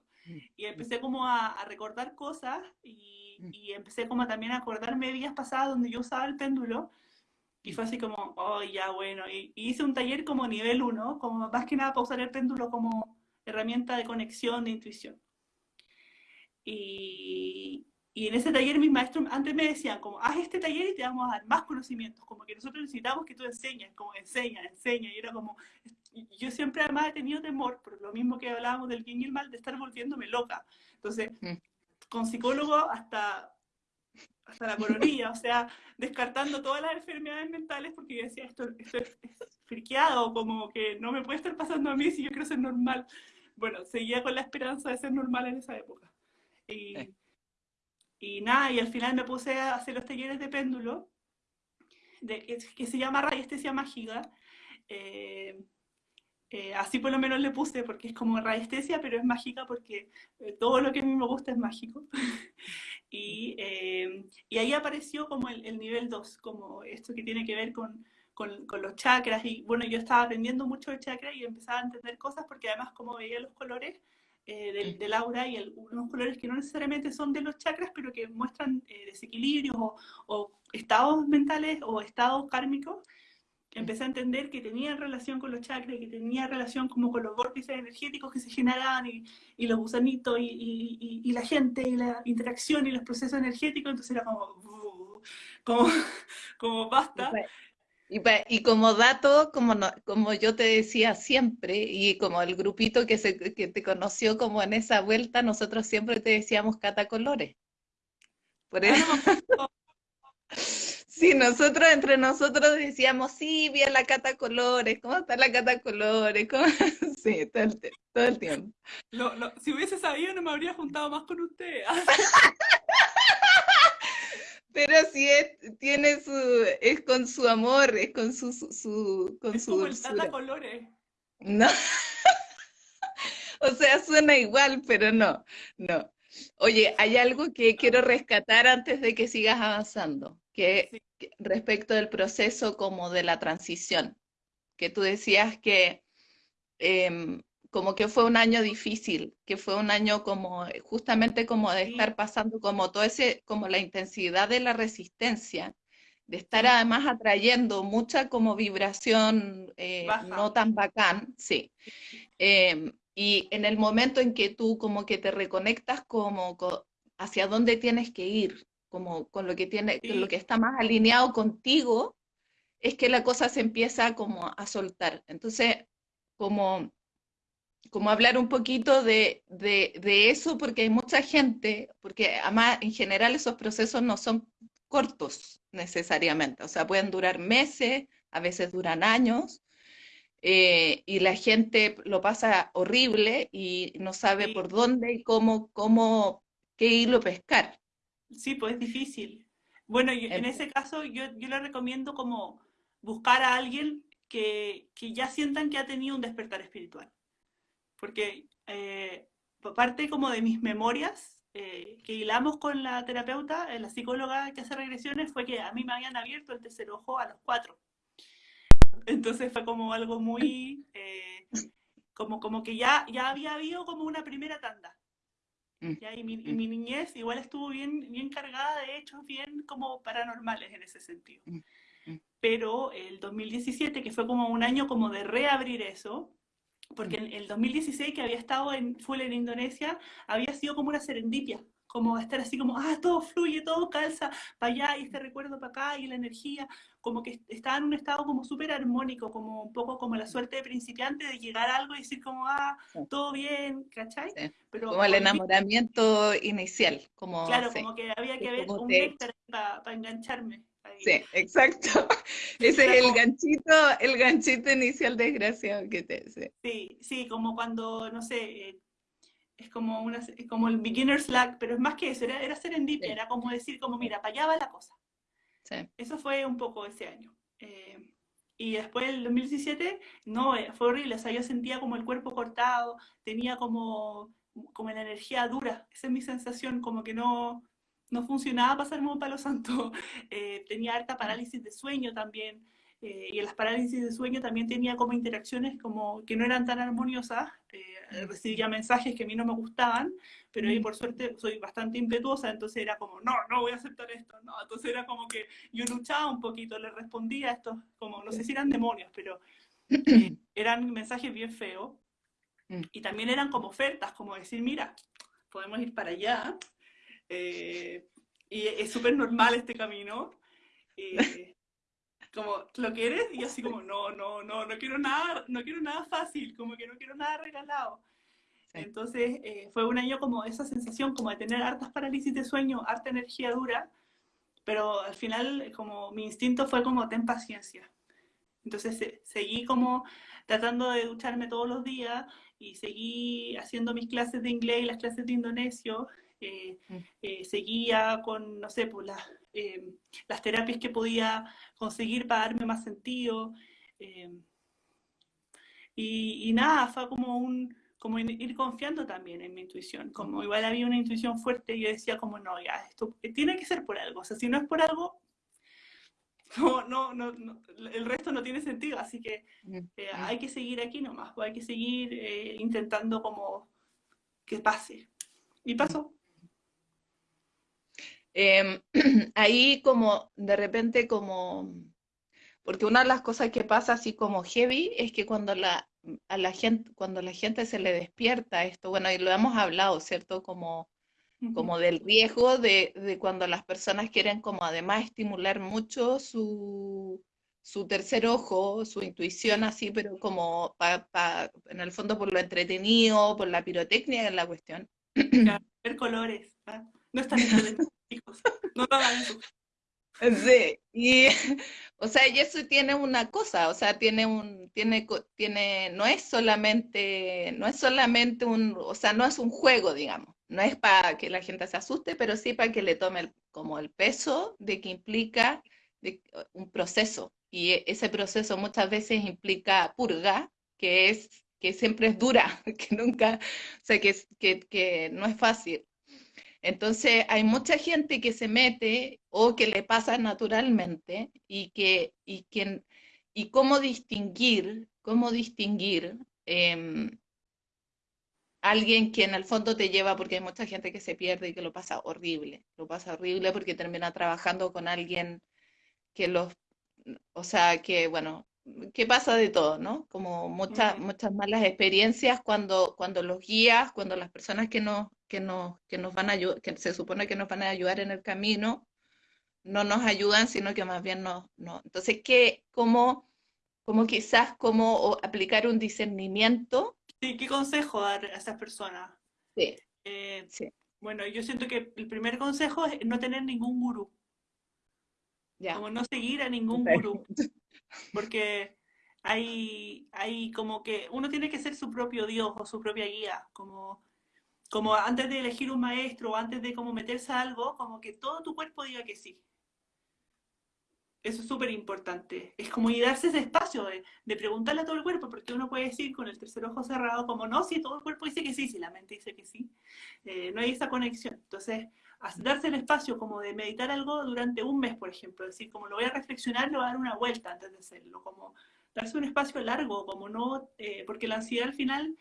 Y empecé como a, a recordar cosas y y empecé como también a acordarme días pasados donde yo usaba el péndulo y fue así como, oh, ya bueno, y, hice un taller como nivel 1, como más que nada para usar el péndulo como herramienta de conexión, de intuición. Y, y en ese taller mis maestros antes me decían como, haz este taller y te vamos a dar más conocimientos, como que nosotros necesitamos que tú enseñes, como enseña, enseña, y era como, yo siempre además he tenido temor, por lo mismo que hablábamos del bien y el mal, de estar volviéndome loca. Entonces, mm con psicólogo hasta, hasta la coronilla, o sea, descartando todas las enfermedades mentales porque yo decía, esto, esto es, friqueado, como que no me puede estar pasando a mí si yo quiero ser normal. Bueno, seguía con la esperanza de ser normal en esa época. Y, y nada, y al final me puse a hacer los talleres de péndulo, de, que, se llama radiestesia mágica, eh, eh, así por lo menos le puse, porque es como radiestesia, pero es mágica porque eh, todo lo que a mí me gusta es mágico. y, eh, y, ahí apareció como el, el nivel 2, como esto que tiene que ver con, con, con, los chakras. Y bueno, yo estaba aprendiendo mucho de chakras y empezaba a entender cosas porque además como veía los colores del, del, aura y el, unos colores que no necesariamente son de los chakras, pero que muestran desequilibrios o, o estados mentales o estados kármicos, empecé a entender que tenía relación con los chakras, que tenía relación como con los vórtices energéticos que se generaban y, y los gusanitos y, y, y, la gente y la interacción y los procesos energéticos, entonces era como, como, como basta. Y, como dato, como, como yo te decía siempre, y como el grupito que, se, que te conoció como en esa vuelta, nosotros siempre te decíamos catacolores. Por eso... Sí, nosotros entre nosotros decíamos, sí, vi a la Cata Colores, ¿cómo está la Cata Colores? Sí, todo el, todo el tiempo. si hubiese sabido no me habría juntado más con usted. Pero sí es, tiene su, es con su amor, es con su, su, con es como el Tata Colores. No. o sea, suena igual, pero no, no. Oye, hay algo que quiero rescatar antes de que sigas avanzando que, respecto del proceso como de la transición, que tú decías que em, como que fue un año difícil, que fue un año como justamente como de estar pasando como todo ese, como la intensidad de la resistencia de estar además atrayendo mucha como vibración eh, no tan bacán, sí. Em, y en el momento en que tú como que te reconectas como hacia dónde tienes que ir, como con lo que tiene, lo que está más alineado contigo, es que la cosa se empieza como a soltar. Entonces, como, como hablar un poquito de, de, de eso, porque hay mucha gente, porque además en general esos procesos no son cortos necesariamente, o sea, pueden durar meses, a veces duran años, eh, y la gente lo pasa horrible y no sabe por dónde y cómo, cómo, qué hilo pescar. Sí, pues es difícil. Bueno, en ese caso yo, yo le recomiendo como buscar a alguien que, que, ya sientan que ha tenido un despertar espiritual. Porque eh, parte como de mis memorias, eh, que hilamos con la terapeuta, eh, la psicóloga que hace regresiones, fue que a mí me habían abierto el tercer ojo a los cuatro. Entonces fue como algo muy, eh, como, como que ya, ya había habido como una primera tanda. Mm. Y, mi, y, mi, niñez igual estuvo bien, bien cargada de hechos bien como paranormales en ese sentido. Mm, mm. Pero el 2017, que fue como un año como de reabrir eso, porque en el 2016 que había estado en full en Indonesia, había sido como una serendipia, como estar así como, ah, todo fluye, todo calza para allá y este recuerdo para acá y la energía, como que estaba en un estado como súper armónico, como un poco como la suerte de principiante de llegar a algo y decir como, ah, todo bien, ¿cachai? Pero, como el enamoramiento inicial, como... Claro, como que había que ver un te... para engancharme. Sí, exacto. Ese es el ganchito, el ganchito inicial desgraciado que te sí. sí, sí, como cuando, no sé, eh, es como una, como el beginner slack, pero es más que eso, era, era serendipia, era como decir, como mira, para allá va la cosa. Sí. Eso fue un poco ese año. Eh, y después el 2017, no, eh, fue horrible, o sea, yo sentía como el cuerpo cortado, tenía como, como la energía dura, esa es mi sensación, como que no, no funcionaba pasarme un palo santo, eh, tenía harta parálisis de sueño también, eh, y en las parálisis de sueño también tenía como interacciones como que no eran tan armoniosas, eh, recibía mensajes que a mí no me gustaban, pero ahí por suerte soy bastante impetuosa, entonces era como, no, no voy a aceptar esto, no, entonces era como que yo luchaba un poquito, le respondía a estos, como, no sé si eran demonios, pero eran mensajes bien feos, mm. y también eran como ofertas, como decir, mira, podemos ir para allá, eh, y es súper normal este camino. Eh, como, ¿lo quieres? Y yo así como, no, no, no, no quiero nada, no quiero nada fácil, como que no quiero nada regalado. Entonces eh, fue un año como esa sensación como de tener hartas parálisis de sueño, harta energía dura, pero al final como mi instinto fue como ten paciencia. Entonces seguí como tratando de ducharme todos los días y seguí haciendo mis clases de inglés y las clases de indonesio Mm. Eh, seguía con, no sé, pues las, eh, las terapias que podía conseguir para darme más sentido. Eh, y, nada, fue como un como ir confiando también en mi intuición, como igual había una intuición fuerte, y yo decía como, no, ya, esto tiene que ser por algo, o sea, si no es por algo, no, no, no, el resto no tiene sentido, así que mm. hay que seguir aquí nomás, pues, hay que seguir intentando como que pase. Y pasó. Em, ahí como de repente como, porque una de las cosas que pasa así como heavy es que cuando la, a la gente, cuando la gente se le despierta esto, bueno, y lo hemos hablado, ¿cierto? Como, como del riesgo de, de, cuando las personas quieren como además estimular mucho su, su tercer ojo, su intuición así, pero como en el fondo por lo entretenido, por la pirotecnia en la cuestión. ver colores, no están no lo hagan Sí, y, o sea, y eso tiene una cosa, o sea, tiene un, tiene, tiene, no es solamente, no es solamente un, o sea, no es un juego, digamos, no es para que la gente se asuste, pero sí para que le tome como el peso de que implica un proceso, y e, ese proceso muchas veces implica purga, que es, que siempre es dura, que nunca, o sea, que, que no es fácil. Entonces, hay mucha gente que se mete o que le pasa naturalmente y que, y y cómo distinguir, cómo distinguir em, alguien que en el fondo te lleva, porque hay mucha gente que se pierde y que lo pasa horrible, lo pasa horrible porque termina trabajando con alguien que los, o sea, que bueno, que pasa de todo, ¿no? Como muchas, muchas malas experiencias cuando, cuando los guías, cuando las personas que nos, que nos, que nos van a que se supone que nos van a ayudar en el camino, no nos ayudan, sino que más bien nos, no. Entonces, ¿qué, cómo, cómo quizás cómo aplicar un discernimiento? Sí, ¿qué consejo dar a esas personas? Sí, Eh, sí, bueno, yo siento que el primer consejo es no tener ningún gurú, ya. como no seguir a ningún gurú, Perfecto. porque hay, hay como que uno tiene que ser su propio Dios o su propia guía, como, como antes de elegir un maestro o antes de como meterse a algo, como que todo tu cuerpo diga que sí. Eso es súper importante. Es como y darse ese espacio de, de, preguntarle a todo el cuerpo, porque uno puede decir con el tercer ojo cerrado, como no, si todo el cuerpo dice que sí, si la mente dice que sí, eh, no hay esa conexión. Entonces, darse el espacio como de meditar algo durante un mes, por ejemplo, es decir, como lo voy a reflexionar, lo voy a dar una vuelta antes de hacerlo, como darse un espacio largo, como no, eh, porque la ansiedad al final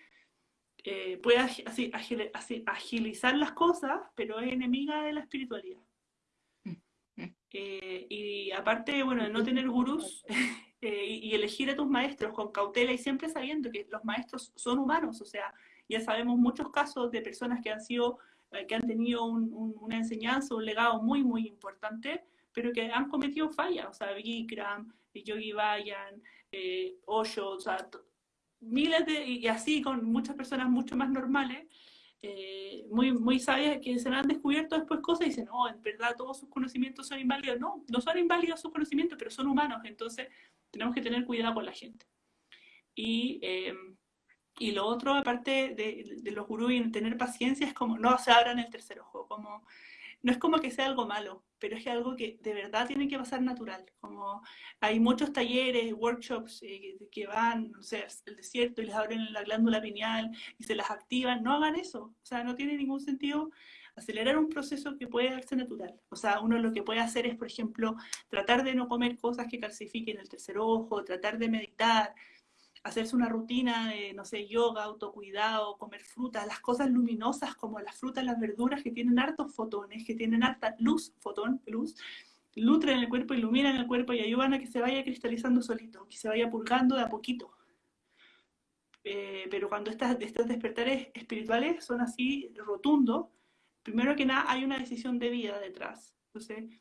eh, puede así, agil, así, agilizar las cosas, pero es enemiga de la espiritualidad. Eh, y aparte, bueno, de no tener gurús y, y, elegir a tus maestros con cautela y siempre sabiendo que los maestros son humanos, o sea, ya sabemos muchos casos de personas que han sido, que han tenido un, un, una enseñanza, un legado muy, muy importante, pero que han cometido fallas, o sea, Bikram, Yogi Bayan, eh, Osho, o sea, miles de, y así con muchas personas mucho más normales, eh, muy, muy sabias que se han descubierto después cosas y dicen, no, en verdad todos sus conocimientos son inválidos. No, no son inválidos sus conocimientos, pero son humanos, entonces tenemos que tener cuidado con la gente. Y, eh, y lo otro, aparte de, de los gurús y tener paciencia, es como no se abran el tercer ojo, como no es como que sea algo malo, pero es algo que de verdad tiene que pasar natural. Como hay muchos talleres, workshops eh, que van, no sé, el desierto y les abren la glándula pineal y se las activan, no hagan eso. O sea, no tiene ningún sentido acelerar un proceso que puede darse natural. O sea, uno lo que puede hacer es, por ejemplo, tratar de no comer cosas que calcifiquen el tercer ojo, tratar de meditar, hacerse una rutina de, no sé, yoga, autocuidado, comer frutas, las cosas luminosas como las frutas, las verduras que tienen hartos fotones, que tienen harta luz, fotón, luz, nutren el cuerpo, iluminan el cuerpo y ayudan a que se vaya cristalizando solito, que se vaya purgando de a poquito. Eh, pero cuando estas, estos despertares espirituales son así rotundos, primero que nada hay una decisión de vida detrás. Entonces,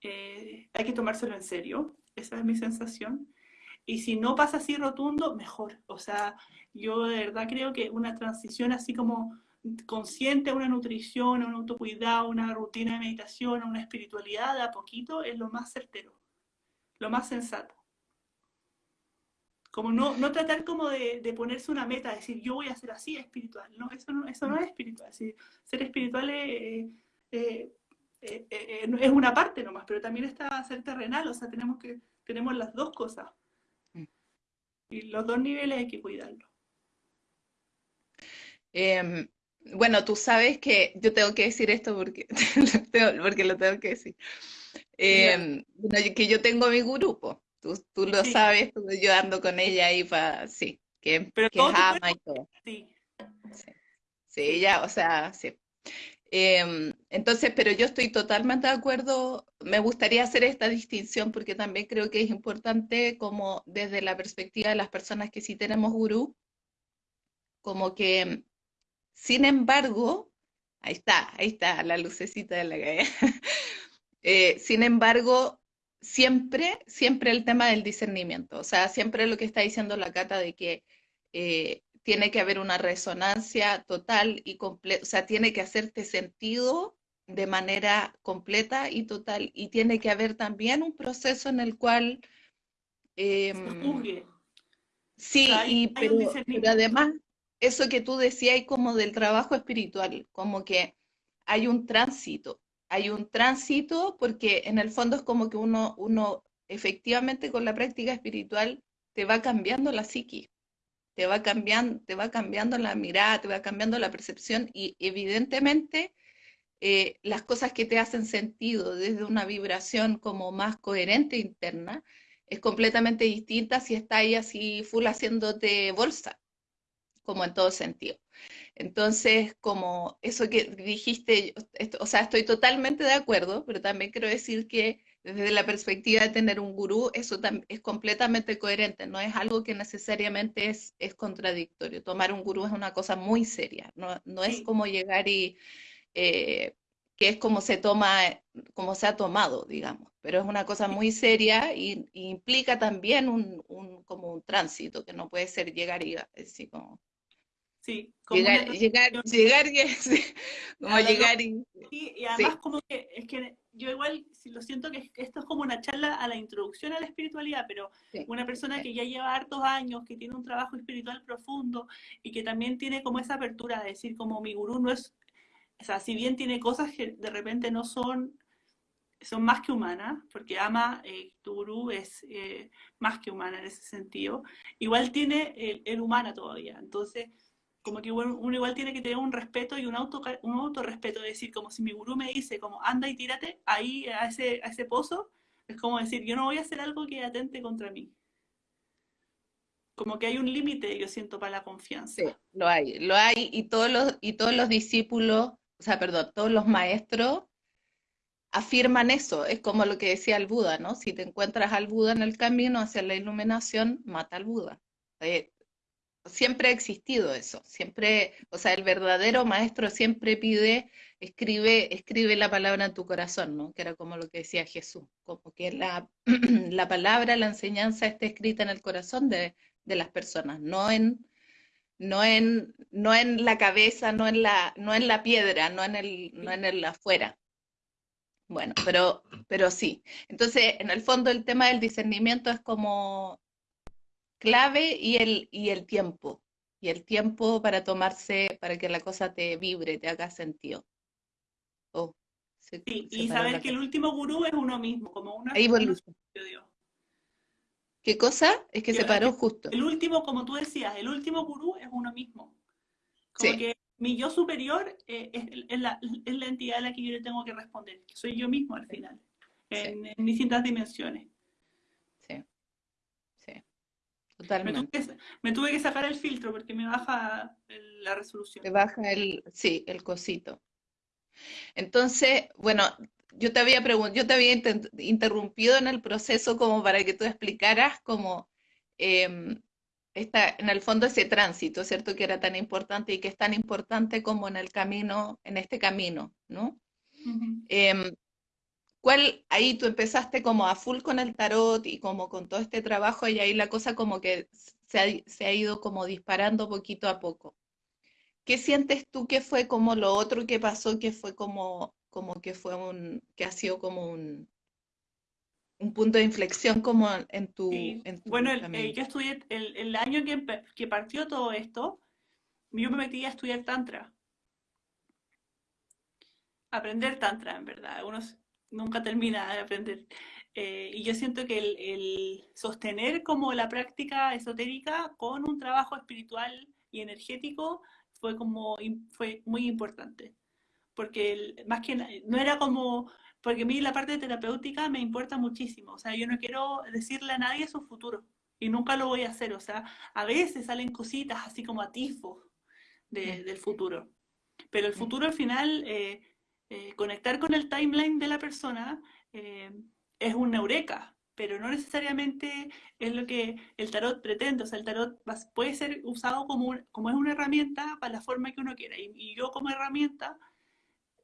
eh, hay que tomárselo en serio, esa es mi sensación. Y si no pasa así rotundo, mejor. O sea, yo de verdad creo que una transición así como consciente a una nutrición, a un autocuidado, una rutina de meditación, a una espiritualidad de a poquito es lo más certero, lo más sensato. Como no, no tratar como de, ponerse una meta, decir yo voy a ser así espiritual. No, eso no, eso no es espiritual. Es ser espiritual es, es una parte nomás, pero también está ser terrenal, o sea, tenemos que tenemos las dos cosas. Y los dos niveles hay que cuidarlos. Eh, bueno, tú sabes que yo tengo que decir esto porque, porque lo tengo que decir. Eh, bueno, que yo tengo mi grupo, tú, tú lo sí. sabes, yo ando con ella ahí para, sí, que, Pero que ama y todo. Sí. Sí, sí, ella, o sea, sí. Eh, entonces, pero yo estoy totalmente de acuerdo, me gustaría hacer esta distinción porque también creo que es importante como desde la perspectiva de las personas que sí tenemos gurú, como que, sin embargo, ahí está, ahí está la lucecita de la calle, eh, sin embargo, siempre, siempre el tema del discernimiento, o sea, siempre lo que está diciendo la Cata de que... Eh, tiene que haber una resonancia total y completa, o sea, tiene que hacerte sentido de manera completa y total, y tiene que haber también un proceso en el cual... Eh, sí, o sea, hay, y, pero, hay pero, además, eso que tú decías como del trabajo espiritual, como que hay un tránsito, hay un tránsito porque en el fondo es como que uno, uno efectivamente con la práctica espiritual te va cambiando la psiquis te va cambiando, te va cambiando la mirada, te va cambiando la percepción y evidentemente eh, las cosas que te hacen sentido desde una vibración como más coherente interna es completamente distinta si está ahí así full haciéndote bolsa, como en todo sentido. Entonces, como eso que dijiste, o sea, estoy totalmente de acuerdo, pero también quiero decir que desde la perspectiva de tener un gurú, eso es completamente coherente, no es algo que necesariamente es, es contradictorio. Tomar un gurú es una cosa muy seria, no, no es como llegar y, eh, que es como se toma, como se ha tomado, digamos, pero es una cosa muy seria y, implica también un, un, como un tránsito, que no puede ser llegar y así como Sí, como llegar, llegar, llegar, y, como llegar y... Sí, y además como que, es que yo igual lo siento que esto es como una charla a la introducción a la espiritualidad, pero una persona que ya lleva hartos años, que tiene un trabajo espiritual profundo y que también tiene como esa apertura de decir como mi gurú no es, o sea, si bien tiene cosas que de repente no son son más que humanas, porque ama, eh, tu gurú es eh, más que humana en ese sentido, igual tiene el, el humana todavía. Entonces, como que uno, igual tiene que tener un respeto y un auto un autorrespeto, es decir, como si mi gurú me dice, como anda y tírate ahí a ese, a ese pozo, es como decir, yo no voy a hacer algo que atente contra mí. Como que hay un límite, yo siento, para la confianza. Sí, lo hay, lo hay, y todos los, y todos los discípulos, o sea, perdón, todos los maestros afirman eso, es como lo que decía el Buda, ¿no? Si te encuentras al Buda en el camino hacia la iluminación, mata al Buda. Eh, siempre ha existido eso, siempre, o sea, el verdadero maestro siempre pide, escribe, escribe la palabra en tu corazón, ¿no? Que era como lo que decía Jesús, como que la, la palabra, la enseñanza esté escrita en el corazón de, de, las personas, no en, no en, no en la cabeza, no en la, no en la piedra, no en el, no en el afuera. Bueno, pero, pero sí. Entonces, en el fondo el tema del discernimiento es como clave y el, y el tiempo. Y el tiempo para tomarse, para que la cosa te vibre, te haga sentido. Oh, sí, y saber que el último gurú es uno mismo, como una... Ahí ¿Qué cosa? Es que se paró justo. El último, como tú decías, el último gurú es uno mismo. Como que mi yo superior eh, es, la, es, la, entidad a la que yo le tengo que responder, que soy yo mismo al final, en distintas dimensiones. Me tuve, que, sacar el filtro porque me baja la resolución. Me baja el, sí, el cosito. Entonces, bueno, yo te había yo te había interrumpido en el proceso como para que tú explicaras cómo em, está en el fondo ese tránsito, ¿cierto? Que era tan importante y que es tan importante como en el camino, en este camino, ¿no? ¿Cuál, ahí tú empezaste como a full con el tarot y como con todo este trabajo y ahí la cosa como que se ha, ido como disparando poquito a poco. ¿Qué sientes tú que fue como lo otro que pasó, que fue como, como que fue un, que ha sido como un, un punto de inflexión como en tu... bueno, eh, yo estudié, el, el año que, que partió todo esto, yo me metí a estudiar Tantra. Aprender Tantra, en verdad. Unos, nunca termina de aprender. Eh, y yo siento que el, sostener como la práctica esotérica con un trabajo espiritual y energético fue como fue muy importante. Porque más que no era como, porque a mí la parte terapéutica me importa muchísimo. O sea, yo no quiero decirle a nadie su futuro y nunca lo voy a hacer. O sea, a veces salen cositas así como atisbos de, mm. del futuro. Pero el mm. futuro al final... Eh, eh, conectar con el timeline de la persona eh, es un eureka, pero no necesariamente es lo que el tarot pretende. O sea, el tarot puede ser usado como, como es una herramienta para la forma que uno quiera. Y, yo como herramienta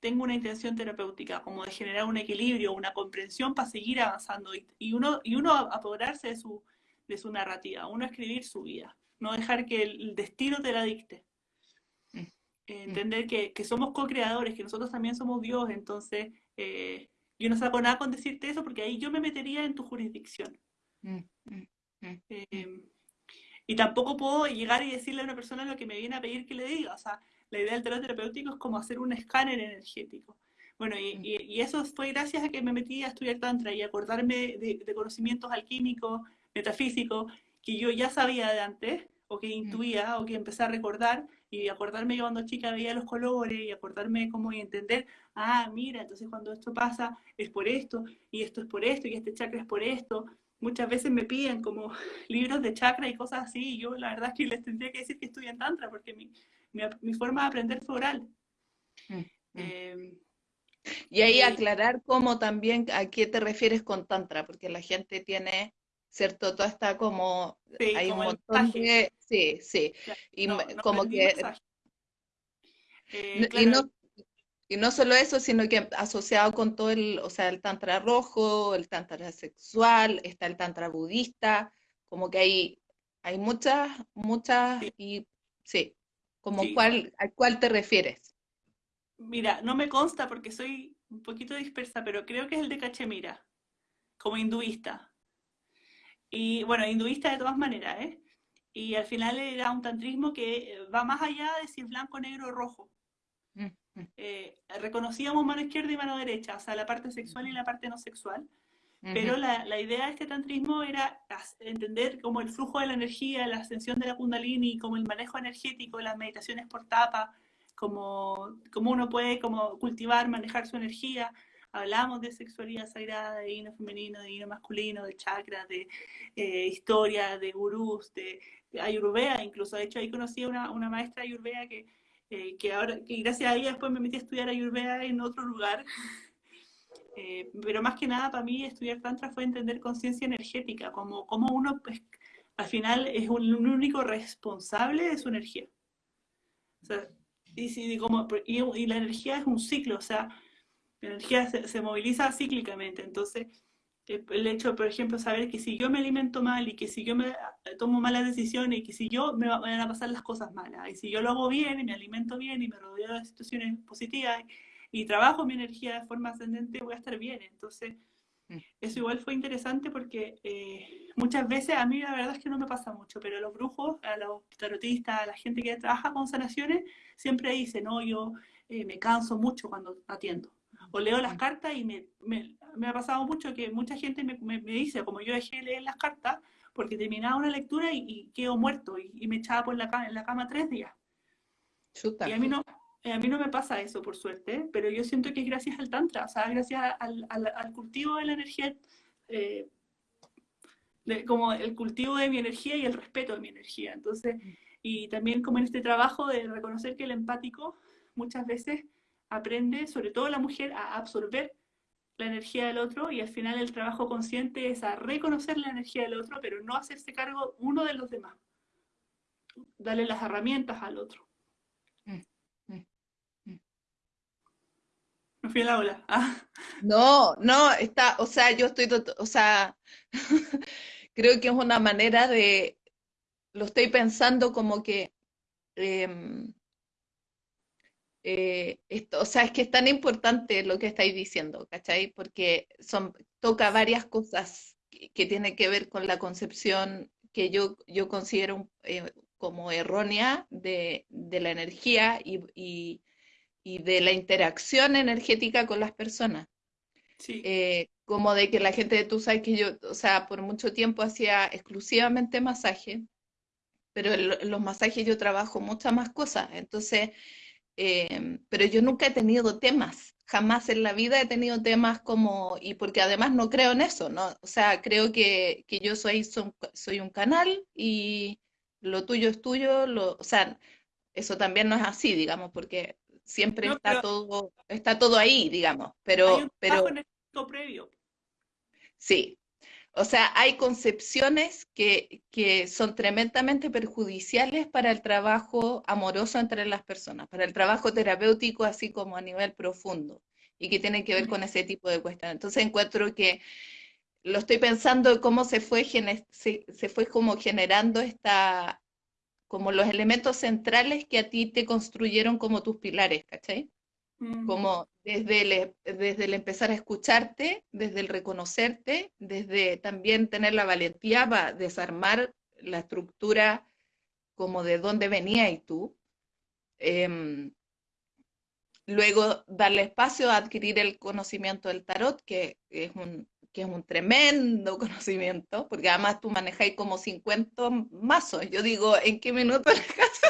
tengo una intención terapéutica, como de generar un equilibrio, una comprensión para seguir avanzando y, uno, y uno apoderarse de su, de su narrativa, uno escribir su vida, no dejar que el destino te la dicte. Mm. entender que, que, somos co-creadores, que nosotros también somos Dios, entonces eh, yo no saco nada con decirte eso porque ahí yo me metería en tu jurisdicción. Mm, mm, em, y tampoco puedo llegar y decirle a una persona lo que me viene a pedir que le diga, o sea, la idea del terapeuta terapéutico es como hacer un escáner energético. Bueno, y, y, eso fue gracias a que me metí a estudiar Tantra y acordarme de, de conocimientos alquímicos, metafísicos, que yo ya sabía de antes, o que intuía, o que empecé a recordar, y acordarme que cuando chica veía los colores y acordarme cómo y entender, ah, mira, entonces cuando esto pasa es por esto, y esto es por esto, y este chakra es por esto. Muchas veces me piden como libros de chakra y cosas así, y yo la verdad es que les tendría que decir que estudian Tantra, porque mi, mi, mi forma de aprender fue oral. Mm, mm. Em, Y ahí aclarar cómo también a qué te refieres con tantra, porque la gente tiene, ¿cierto? Todo está como, hay un montón de, sí, sí, y como que... Eh, y, no, y no solo eso, sino que asociado con todo el, o sea, el tantra rojo, el tantra sexual, está el tantra budista, como que hay, hay muchas, muchas, y sí, como cuál, ¿a cuál te refieres? Mira, no me consta porque soy un poquito dispersa, pero creo que es el de Cachemira, como hinduista. Y bueno, hinduista de todas maneras, ¿eh? Y al final era un tantrismo que va más allá de si es blanco, negro o rojo. Mm, mm. Eh, reconocíamos mano izquierda y mano derecha, o sea, la parte sexual y la parte no sexual. Pero la, la, idea de este tantrismo era entender como el flujo de la energía, la ascensión de la kundalini, como el manejo energético, las meditaciones por tapa, como, como uno puede como cultivar, manejar su energía. Hablamos de sexualidad sagrada, de divino femenino, de divino masculino, de chakras, de eh, historia, de gurús, de, ayurveda incluso. De hecho, ahí conocí a una, una maestra ayurveda que, eh, que ahora, que gracias a ella después me metí a estudiar ayurveda en otro lugar. Eh, pero más que nada para mí estudiar Tantra fue entender conciencia energética, como, como uno pues, al final es un, un, único responsable de su energía. O sea, y, como, y, la energía es un ciclo, o sea, la energía se, moviliza cíclicamente. Entonces, eh, el hecho, por ejemplo, saber que si yo me alimento mal y que si yo me eh, tomo malas decisiones y que si yo me van a pasar las cosas malas y si yo lo hago bien y me alimento bien y me rodeo de situaciones positivas y, trabajo mi energía de forma ascendente, voy a estar bien. Entonces, mm. eso igual fue interesante porque eh, muchas veces a mí la verdad es que no me pasa mucho, pero a los brujos, a los tarotistas, a la gente que trabaja con sanaciones, siempre dice, no, yo eh, me canso mucho cuando atiendo. O leo las cartas y me, me, ha pasado mucho que mucha gente me, me, dice, como yo dejé de leer las cartas, porque terminaba una lectura y, quedo muerto y, me echaba por la, en la cama tres días. Y a mí no, eh, a mí no me pasa eso, por suerte, pero yo siento que es gracias al Tantra, o sea, gracias al, al, cultivo de la energía, eh, como el cultivo de mi energía y el respeto de mi energía. Entonces, y también como en este trabajo de reconocer que el empático muchas veces aprende, sobre todo la mujer, a absorber la energía del otro y al final el trabajo consciente es a reconocer la energía del otro, pero no hacerse cargo uno de los demás. Darle las herramientas al otro. Mm. Ah. No, no, está, o sea, yo estoy, o sea, creo que es una manera de, lo estoy pensando como que, em, eh, esto, o sea, es que es tan importante lo que estáis diciendo, ¿cachai? Porque son, toca varias cosas que, tienen que ver con la concepción que yo, yo considero eh, como errónea de, la energía y, de la interacción energética con las personas. Sí. Eh, como de que la gente, tú sabes que yo, o sea, por mucho tiempo hacía exclusivamente masaje, pero en los masajes yo trabajo muchas más cosas, entonces, em, pero yo nunca he tenido temas, jamás en la vida he tenido temas como, y porque además no creo en eso, ¿no? O sea, creo que, que yo soy, soy un canal y lo tuyo es tuyo, lo, o sea, eso también no es así, digamos, porque siempre está todo, está todo ahí, digamos, pero, hay un pero previo. Sí, o sea, hay concepciones que, son tremendamente perjudiciales para el trabajo amoroso entre las personas, para el trabajo terapéutico, así como a nivel profundo, y que tienen que ver con ese tipo de cuestiones. Entonces encuentro que lo estoy pensando cómo se fue, se, se fue como generando esta, como los elementos centrales que a ti te construyeron como tus pilares, ¿cachai? Como desde el, desde el empezar a escucharte, desde el reconocerte, desde también tener la valentía para desarmar la estructura como de dónde venía y tú. Em, luego darle espacio a adquirir el conocimiento del tarot, que es un, que es un tremendo conocimiento, porque además tú manejáis como 50 mazos. Yo digo, ¿en qué minuto la casa?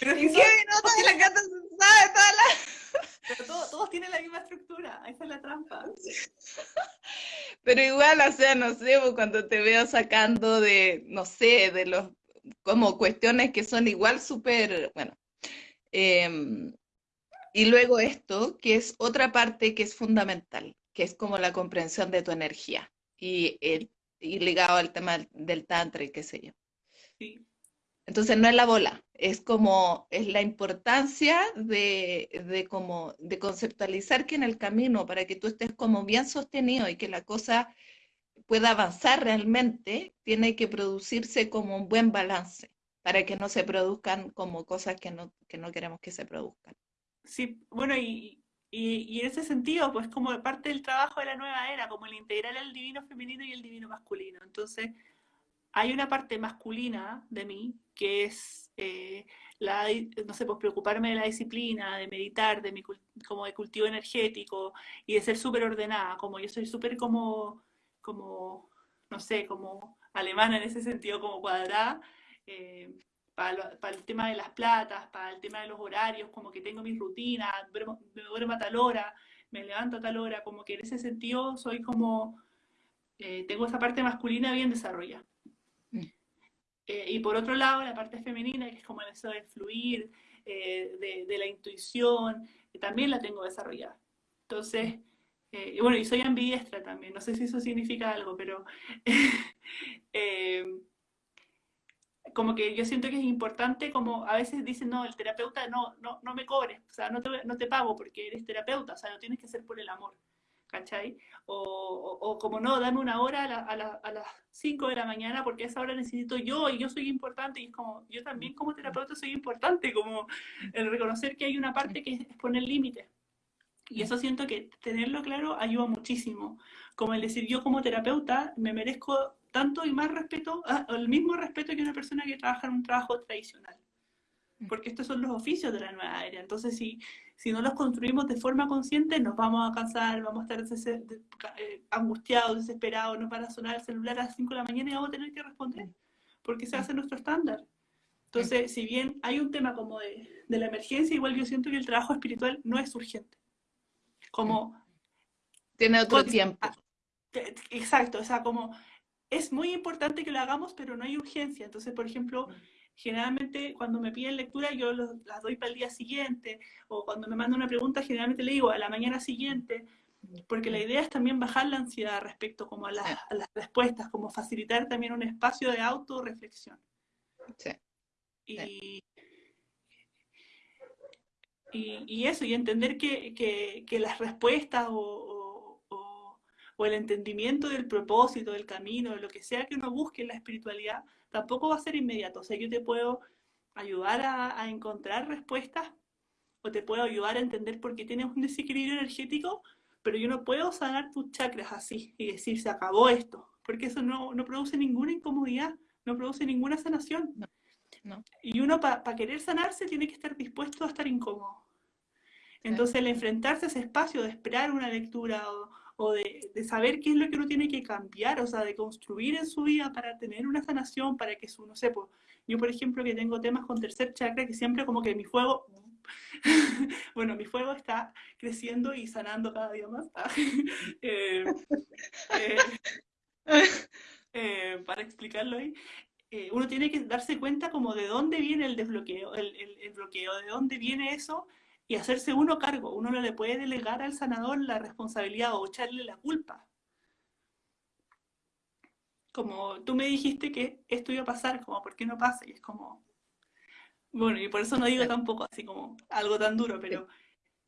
¿En qué minuto la casa sabe toda la pero todos tienen la misma estructura, esa es la trampa. Pero igual, o sea, no sé, pues, cuando te veo sacando de, no sé, de los, como cuestiones que son igual súper, bueno. Em, Y luego esto, que es otra parte que es fundamental, que es como la comprensión de tu energía y, el, y ligado al tema del tantra y qué sé yo. Sí. Entonces no es la bola, es como, es la importancia de, de, como, de conceptualizar que en el camino, para que tú estés como bien sostenido y que la cosa pueda avanzar realmente, tiene que producirse como un buen balance, para que no se produzcan como cosas que no, que no queremos que se produzcan. Sí, bueno, y, y, y, en ese sentido, pues como parte del trabajo de la nueva era, como el integrar el divino femenino y el divino masculino. Entonces, hay una parte masculina de mí que es eh, la, no sé, pues preocuparme de la disciplina, de meditar, de mi, como de cultivo energético y de ser súper ordenada, como yo soy súper como, como, no sé, como alemana en ese sentido, como cuadrada, eh, para, para, el tema de las platas, para el tema de los horarios, como que tengo mis rutinas, me duermo a tal hora, me levanto a tal hora, como que en ese sentido soy como, eh, tengo esa parte masculina bien desarrollada. Eh, y por otro lado, la parte femenina, que es como eso de fluir, eh, de, de, la intuición, también la tengo desarrollada. Entonces, eh, y bueno, y soy ambidiestra también, no sé si eso significa algo, pero como que yo siento que es importante, como a veces dicen, no, el terapeuta no, no, no me cobres, o sea, no te, no te pago porque eres terapeuta, o sea, no tienes que ser por el amor. ¿cachai? O, o, o, como no, dame una hora a, la, a, la, a, las 5 de la mañana porque a esa hora necesito yo y yo soy importante y es como, yo también como terapeuta soy importante, como el reconocer que hay una parte que es poner límites. Y eso siento que tenerlo claro ayuda muchísimo. Como el decir, yo como terapeuta me merezco tanto y más respeto, ah, el mismo respeto que una persona que trabaja en un trabajo tradicional. Porque estos son los oficios de la nueva era. Entonces, si, si no los construimos de forma consciente, nos vamos a cansar, vamos a estar eh, angustiados, desesperados, nos van a sonar el celular a las 5 de la mañana y vamos a tener que responder, porque se hace nuestro estándar. Entonces, si bien hay un tema como de, de la emergencia, igual yo siento que el trabajo espiritual no es urgente. Como... Tiene otro tiempo. Ah, exacto, o sea, como es muy importante que lo hagamos, pero no hay urgencia. Entonces, por ejemplo, generalmente cuando me piden lectura yo las doy para el día siguiente, o cuando me mandan una pregunta generalmente le digo a la mañana siguiente, porque la idea es también bajar la ansiedad respecto como a, las, a las respuestas, como facilitar también un espacio de autorreflexión. Sí. Y, y, y, eso, y entender que, que, que las respuestas o, o, el entendimiento del propósito, del camino, de lo que sea que uno busque en la espiritualidad, tampoco va a ser inmediato. O sea, yo te puedo ayudar a, a encontrar respuestas o te puedo ayudar a entender por qué tienes un desequilibrio energético, pero yo no puedo sanar tus chakras así y decir, se acabó esto, porque eso no, no produce ninguna incomodidad, no produce ninguna sanación. No, no. Y uno para pa querer sanarse tiene que estar dispuesto a estar incómodo. Entonces, el enfrentarse a ese espacio de esperar una lectura o, o de, de, saber qué es lo que uno tiene que cambiar, o sea, de construir en su vida para tener una sanación, para que su, no sé, yo por ejemplo que tengo temas con tercer chakra, que siempre como que mi fuego, bueno, mi fuego está creciendo y sanando cada día más, eh, eh, eh, para explicarlo ahí, eh, uno tiene que darse cuenta como de dónde viene el desbloqueo, el, el, el bloqueo, de dónde viene eso, y hacerse uno cargo. Uno no le puede delegar al sanador la responsabilidad o echarle la culpa. Como tú me dijiste que esto iba a pasar, como ¿por qué no pasa? Y es como, bueno, y por eso no digo tampoco así como algo tan duro, pero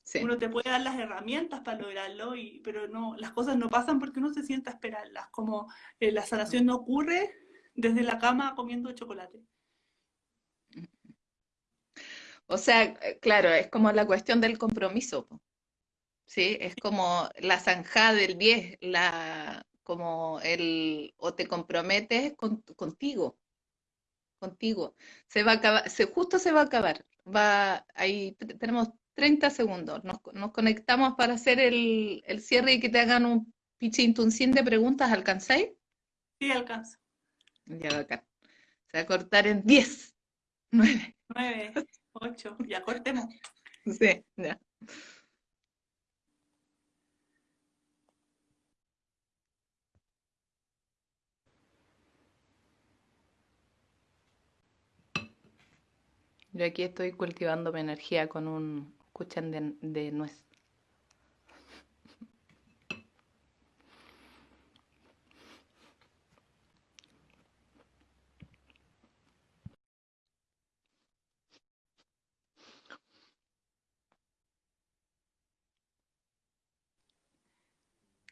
sí. uno te puede dar las herramientas para lograrlo, y, pero no, las cosas no pasan porque uno se sienta a esperarlas, como eh, la sanación no ocurre desde la cama comiendo chocolate. O sea, eh, claro, es como la cuestión del compromiso, ¿sí? Es como la zanjada del 10, la, como el, o te comprometes con, contigo, contigo. Se va a acabar, se, justo se va a acabar. Va, ahí tenemos 30 segundos. Nos, nos conectamos para hacer el, el, cierre y que te hagan un pichintun de preguntas. ¿Alcanzáis? Sí, alcanzo. Ya, acá. Se va a cortar en 10, 9. 9. Ocho, ya cortemos. Sí, ya. Yo aquí estoy cultivando mi energía con un, escuchan de, de nuez.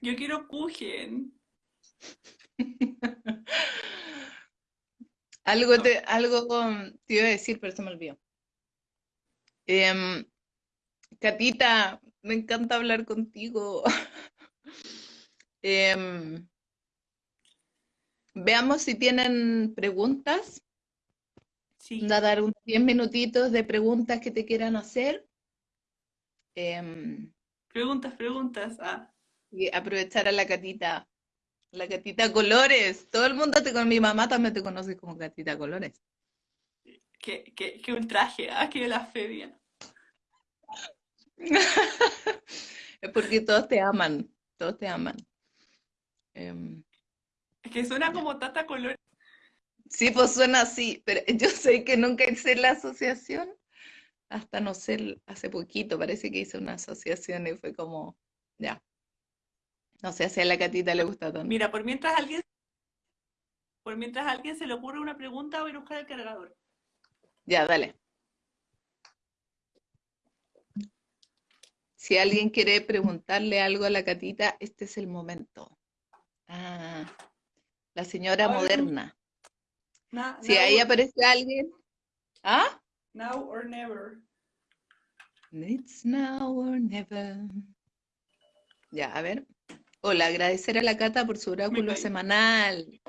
Yo quiero Kuchen. algo, te, algo te iba a decir, pero se me olvidó. Em, Catita, me encanta hablar contigo. Em, veamos si tienen preguntas. Sí. a dar unos 10 minutitos de preguntas que te quieran hacer. Em, preguntas, preguntas. Ah. Y aprovechar a la Catita. La Catita Colores. Todo el mundo te con mi mamá también te conoce como Catita Colores. Qué, qué, qué ultraje, ah, qué blasfemia. es porque todos te aman, todos te aman. Em, es que suena como Tata Colores. Sí, pues suena así, pero yo sé que nunca hice la asociación, hasta no sé, hace poquito parece que hice una asociación y fue como, ya. No sé si a la catita le gusta tanto. Mira, por mientras alguien, por mientras alguien se le ocurre una pregunta, voy a buscar el cargador. Ya, dale. Si alguien quiere preguntarle algo a la catita, este es el momento. Ah, la señora moderna. si ahí aparece alguien. ¿Ah? Now or never. It's now or never. Ya, a ver. Hola, agradecer a la Cata por su oráculo semanal.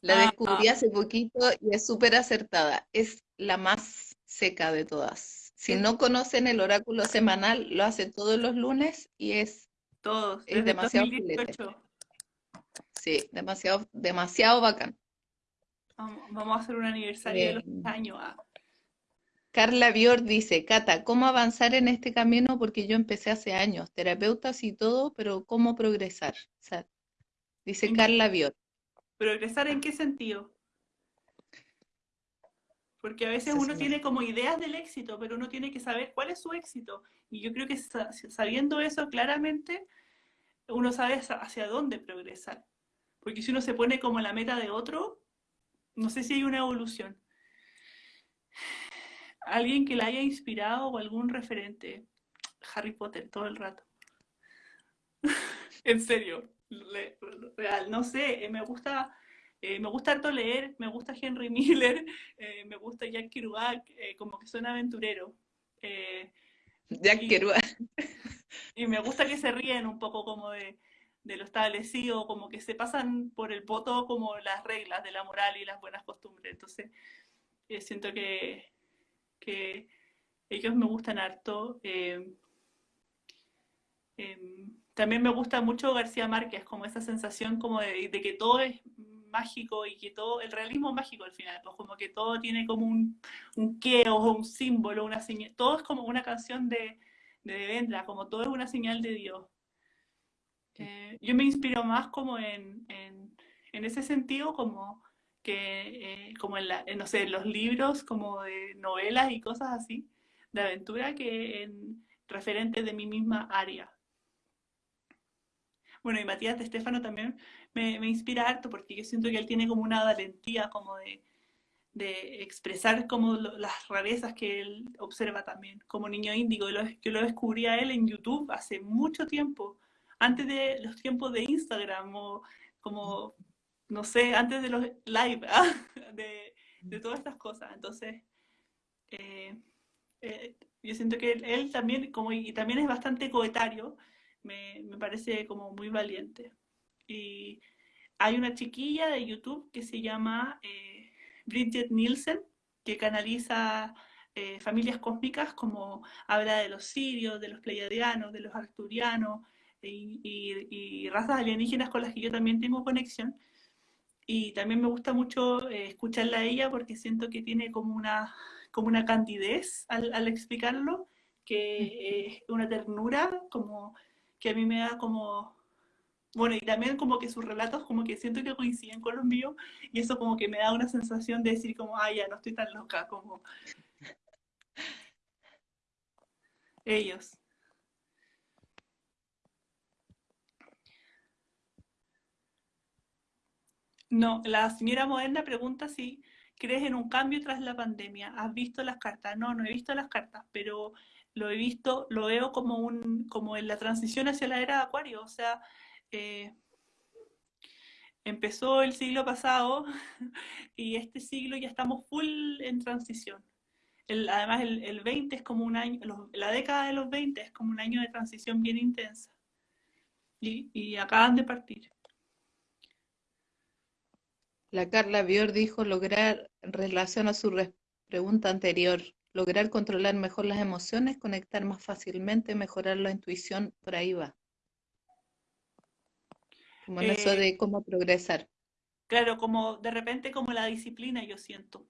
La ah, descubrí hace poquito y es súper acertada. Es la más seca de todas. Si no conocen el oráculo semanal, lo hace todos los lunes y es, todos, es demasiado Sí, demasiado, demasiado bacán. Vamos a hacer un aniversario de los años. Ah. Carla Bior dice, Cata, ¿cómo avanzar en este camino? Porque yo empecé hace años, terapeutas y todo, pero ¿cómo progresar? dice Carla Bior. ¿Progresar en qué sentido? Porque a veces uno tiene como ideas del éxito, pero uno tiene que saber cuál es su éxito. Y yo creo que sabiendo eso claramente, uno sabe hacia dónde progresar. Porque si uno se pone como la meta de otro, no sé si hay una evolución alguien que la haya inspirado o algún referente. Harry Potter todo el rato. en serio, real. No sé, eh, me gusta, eh, me gusta harto leer, me gusta Henry Miller, eh, me gusta Jack Kerouac, como que son aventurero. Jack Kerouac. Y me gusta que se ríen un poco como de, de lo establecido, como que se pasan por el voto como las reglas de la moral y las buenas costumbres. Entonces, siento que, que ellos me gustan harto. Eh, em, también me gusta mucho García Márquez, como esa sensación como de, que todo es mágico y que todo, el realismo mágico al final, pues como que todo tiene como un, un qué o un símbolo, una señal, todo es como una canción de, de Vendra, como todo es una señal de Dios. Eh, yo me inspiro más como en, en, en ese sentido, como que eh, como en, la, no sé, los libros como de novelas y cosas así, de aventura, que en referentes de mi misma área. Bueno, y Matías de Estefano también me, me, inspira harto porque yo siento que él tiene como una valentía como de, de expresar como las rarezas que él observa también, como niño índigo. Yo lo descubrí a él en YouTube hace mucho tiempo, antes de los tiempos de Instagram o como no sé, antes de los live, ¿ah? de, de, todas estas cosas. Entonces, eh, eh, yo siento que él, también, como, y también es bastante coetario, me, me, parece como muy valiente. Y hay una chiquilla de YouTube que se llama eh, Bridget Nielsen, que canaliza familias cósmicas, como habla de los sirios, de los pleiadianos, de los arcturianos, y, y, razas alienígenas con las que yo también tengo conexión y también me gusta mucho eh, escucharla a ella porque siento que tiene como una, como una candidez al, explicarlo, que es una ternura, como que a mí me da como... Bueno, y también como que sus relatos como que siento que coinciden con los míos y eso como que me da una sensación de decir como, ay, ya no estoy tan loca, como... Ellos. No, la señora Moderna pregunta si crees en un cambio tras la pandemia. ¿Has visto las cartas? No, no he visto las cartas, pero lo he visto, lo veo como un, como en la transición hacia la era de Acuario. O sea, eh, empezó el siglo pasado y este siglo ya estamos full en transición. además, el, 20 es como un año, la década de los 20 es como un año de transición bien intensa. Y acaban de partir. La Carla Bior dijo lograr, en relación a su pregunta anterior, lograr controlar mejor las emociones, conectar más fácilmente, mejorar la intuición, por ahí va. Como en eso de eh, cómo progresar. Claro, como de repente como la disciplina, yo siento.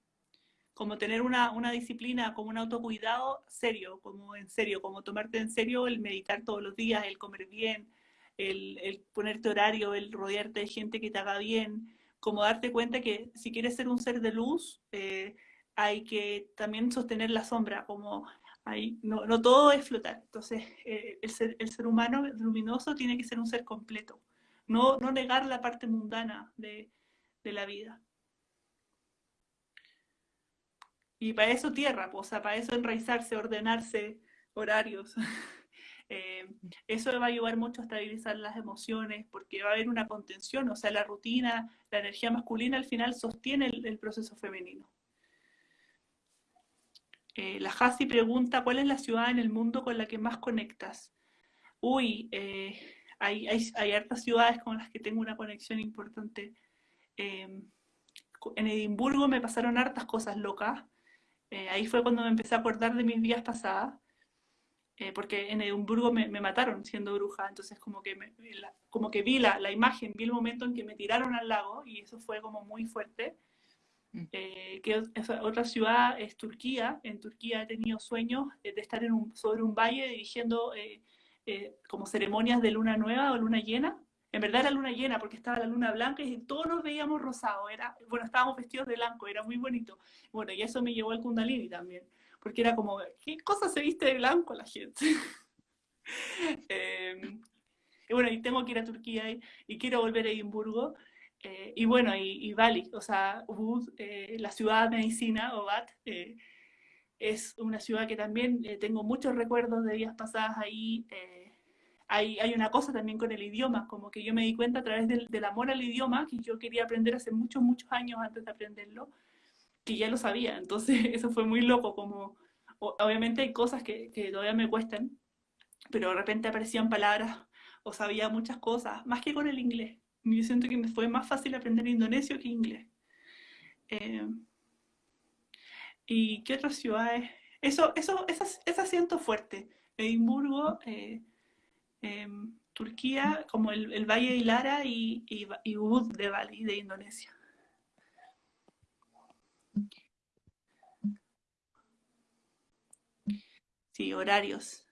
Como tener una, una disciplina, como un autocuidado serio, como en serio, como tomarte en serio el meditar todos los días, el comer bien, el, el ponerte horario, el rodearte de gente que te haga bien, como darte cuenta que si quieres ser un ser de luz, eh, hay que también sostener la sombra, como hay, no, todo es flotar. Entonces, eh, el, ser, el ser humano luminoso tiene que ser un ser completo no, no negar la parte mundana de, la vida. Y para eso tierra, pues, para eso enraizarse, ordenarse horarios. Eh, eso va a ayudar mucho a estabilizar las emociones porque va a haber una contención, o sea, la rutina, la energía masculina al final sostiene el, proceso femenino. Eh, la Hasi pregunta, ¿cuál es la ciudad en el mundo con la que más conectas? Uy, eh, hay, hay, hartas ciudades con las que tengo una conexión importante. Em, en Edimburgo me pasaron hartas cosas locas. Ahí fue cuando me empecé a acordar de mis vidas pasadas. Eh, porque en Edimburgo me, me, mataron siendo bruja, entonces como que, como que vi la, la, imagen, vi el momento en que me tiraron al lago y eso fue como muy fuerte. Mm. Eh, que otra ciudad es Turquía, en Turquía he tenido sueños de estar en un, sobre un valle dirigiendo eh, como ceremonias de luna nueva o luna llena. En verdad era luna llena porque estaba la luna blanca y todos nos veíamos rosados. Era, bueno, estábamos vestidos de blanco, era muy bonito. Bueno, y eso me llevó al Kundalini también, porque era como, ¿qué cosa se viste de blanco la gente? Em, y bueno, y tengo que ir a Turquía y, quiero volver a Edimburgo. Eh, y bueno, y, Bali, o sea, Ubud, eh, la ciudad de medicina, Obat, es una ciudad que también tengo muchos recuerdos de días pasadas ahí hay, hay, una cosa también con el idioma, como que yo me di cuenta a través del, del, amor al idioma, que yo quería aprender hace muchos, muchos años antes de aprenderlo, que ya lo sabía. Entonces eso fue muy loco, como obviamente hay cosas que, todavía me cuestan, pero de repente aparecían palabras o sabía muchas cosas, más que con el inglés. Yo siento que me fue más fácil aprender indonesio que inglés. Eh, ¿Y qué otras ciudades? Eso, eso, esas, ese siento fuerte. Edimburgo, eh, Em, Turquía, como el, Valle de Lara y, y, Ubud de Bali, de Indonesia. Sí, horarios.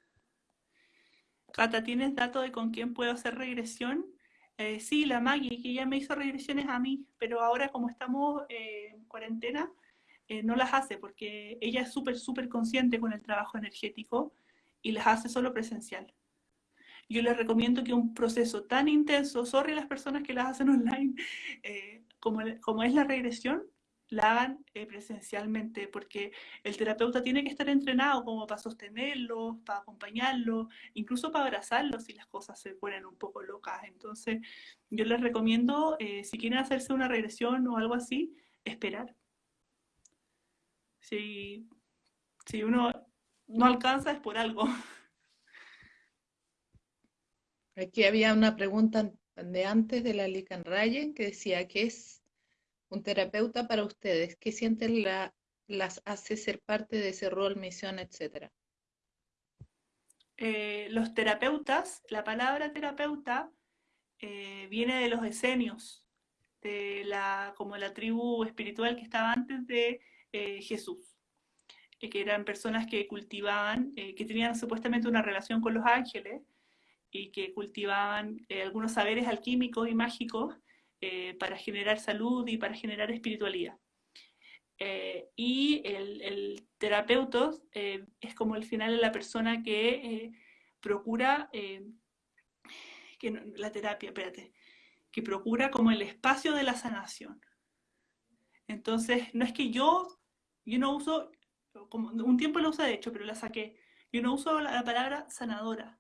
Cata, ¿tienes datos de con quién puedo hacer regresión? Eh, sí, la Maggie, que ya me hizo regresiones a mí, pero ahora como estamos eh, en cuarentena, eh, no las hace porque ella es súper, súper consciente con el trabajo energético y las hace solo presencial yo les recomiendo que un proceso tan intenso, sorry las personas que las hacen online, eh, como, como, es la regresión, la hagan eh, presencialmente, porque el terapeuta tiene que estar entrenado como para sostenerlo, para acompañarlo, incluso para abrazarlo si las cosas se ponen un poco locas. Entonces, yo les recomiendo, eh, si quieren hacerse una regresión o algo así, esperar. Si, si uno no alcanza es por algo. Aquí había una pregunta de antes de la Lican Rayen que decía, ¿qué es un terapeuta para ustedes? ¿Qué sienten la, las hace ser parte de ese rol, misión, etcétera? Eh, los terapeutas, la palabra terapeuta eh, viene de los esenios, de la, como la tribu espiritual que estaba antes de eh, Jesús, que eran personas que cultivaban, que tenían supuestamente una relación con los ángeles, y que cultivaban algunos saberes alquímicos y mágicos eh, para generar salud y para generar espiritualidad. Eh, y el, el terapeuta eh, es como el final la persona que eh, procura, que la terapia, espérate, que procura como el espacio de la sanación. Entonces, no es que yo, yo no uso, como, un tiempo lo usé de hecho, pero la saqué. Yo no uso la, palabra sanadora.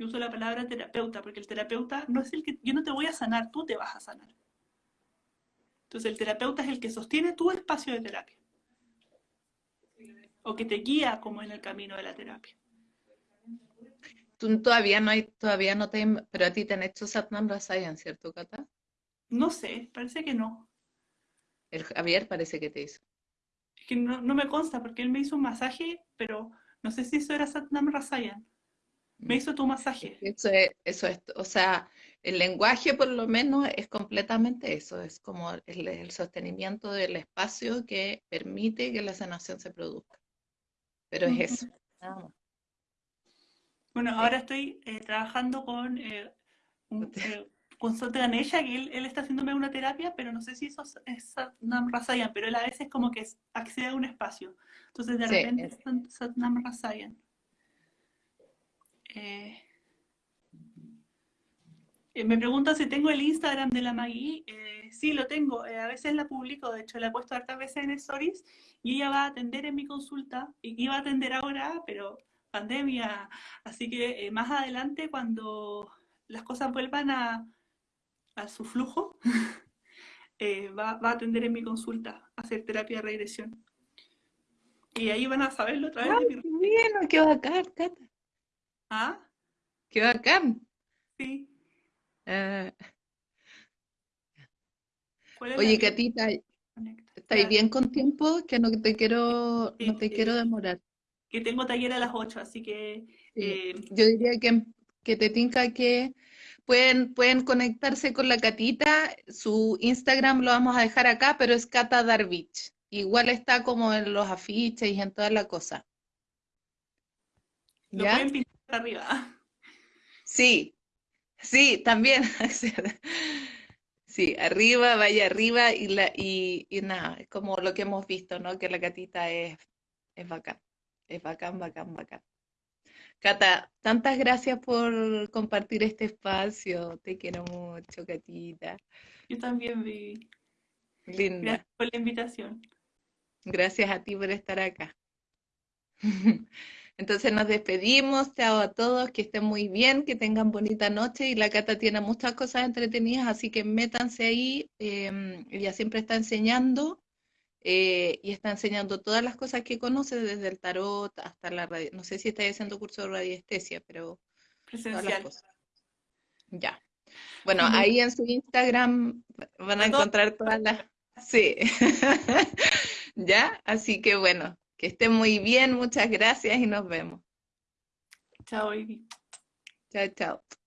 Yo uso la palabra terapeuta, porque el terapeuta no es el que, yo no te voy a sanar, tú te vas a sanar. Entonces el terapeuta es el que sostiene tu espacio de terapia. O que te guía como en el camino de la terapia. Tú todavía no hay, todavía no te, pero a ti te han hecho Satnam Rasayan, ¿cierto, Cata? No sé, parece que no. El Javier parece que te hizo. Es que no, me consta, porque él me hizo un masaje, pero no sé si eso era Satnam Rasayan. Me hizo tu masaje. Eso es, eso es, o sea, el lenguaje por lo menos es completamente eso, es como el, sostenimiento del espacio que permite que la sanación se produzca. Pero es eso, Bueno, ahora estoy eh, trabajando con eh, un, eh, con que él, está haciéndome una terapia, pero no sé si eso es Satnam Rasayan, pero él a veces como que accede a un espacio. Entonces de repente es Satnam Rasayan. Eh, eh, me preguntan si tengo el Instagram de la Maggie. Eh, sí, lo tengo. a veces la publico, de hecho la he puesto hartas veces en stories y ella va a atender en mi consulta. Y iba a atender ahora, pero pandemia. Así que más adelante, cuando las cosas vuelvan a, su flujo, eh, va, a atender en mi consulta, a hacer terapia de regresión. Y ahí van a saberlo otra vez. Ay, qué bien, qué bacán, Cata. ¿Ah? Qué bacán. Sí. Uh... Oye, Catita, ¿estáis bien con tiempo? Que no te quiero, no te quiero demorar. Que tengo taller a las 8, así que... Eh, Yo diría que, que te tinca que Pueden, pueden conectarse con la Catita, su Instagram lo vamos a dejar acá, pero es Cata Darvich. Igual está como en los afiches y en toda la cosa. Lo pueden pintar arriba. Sí, sí, también. sí, arriba, vaya arriba y, la, y, y nada, es como lo que hemos visto, ¿no? Que la Catita es, es bacán, es bacán, bacán, bacán. Cata, tantas gracias por compartir este espacio. Te quiero mucho, Catita. Yo también, vi. Linda. Gracias por la invitación. Gracias a ti por estar acá. Entonces nos despedimos, chao a todos, que estén muy bien, que tengan bonita noche y la Cata tiene muchas cosas entretenidas, así que métanse ahí, em, ella siempre está enseñando eh, y está enseñando todas las cosas que conoce, desde el tarot hasta la radio. No sé si está haciendo curso de radiestesia, pero presencial. Ya. Bueno, ahí en su Instagram van a encontrar todas las... Sí. ¿Ya? Así que bueno, que esté muy bien, muchas gracias y nos vemos. Chao, Ivy. Chao, chao.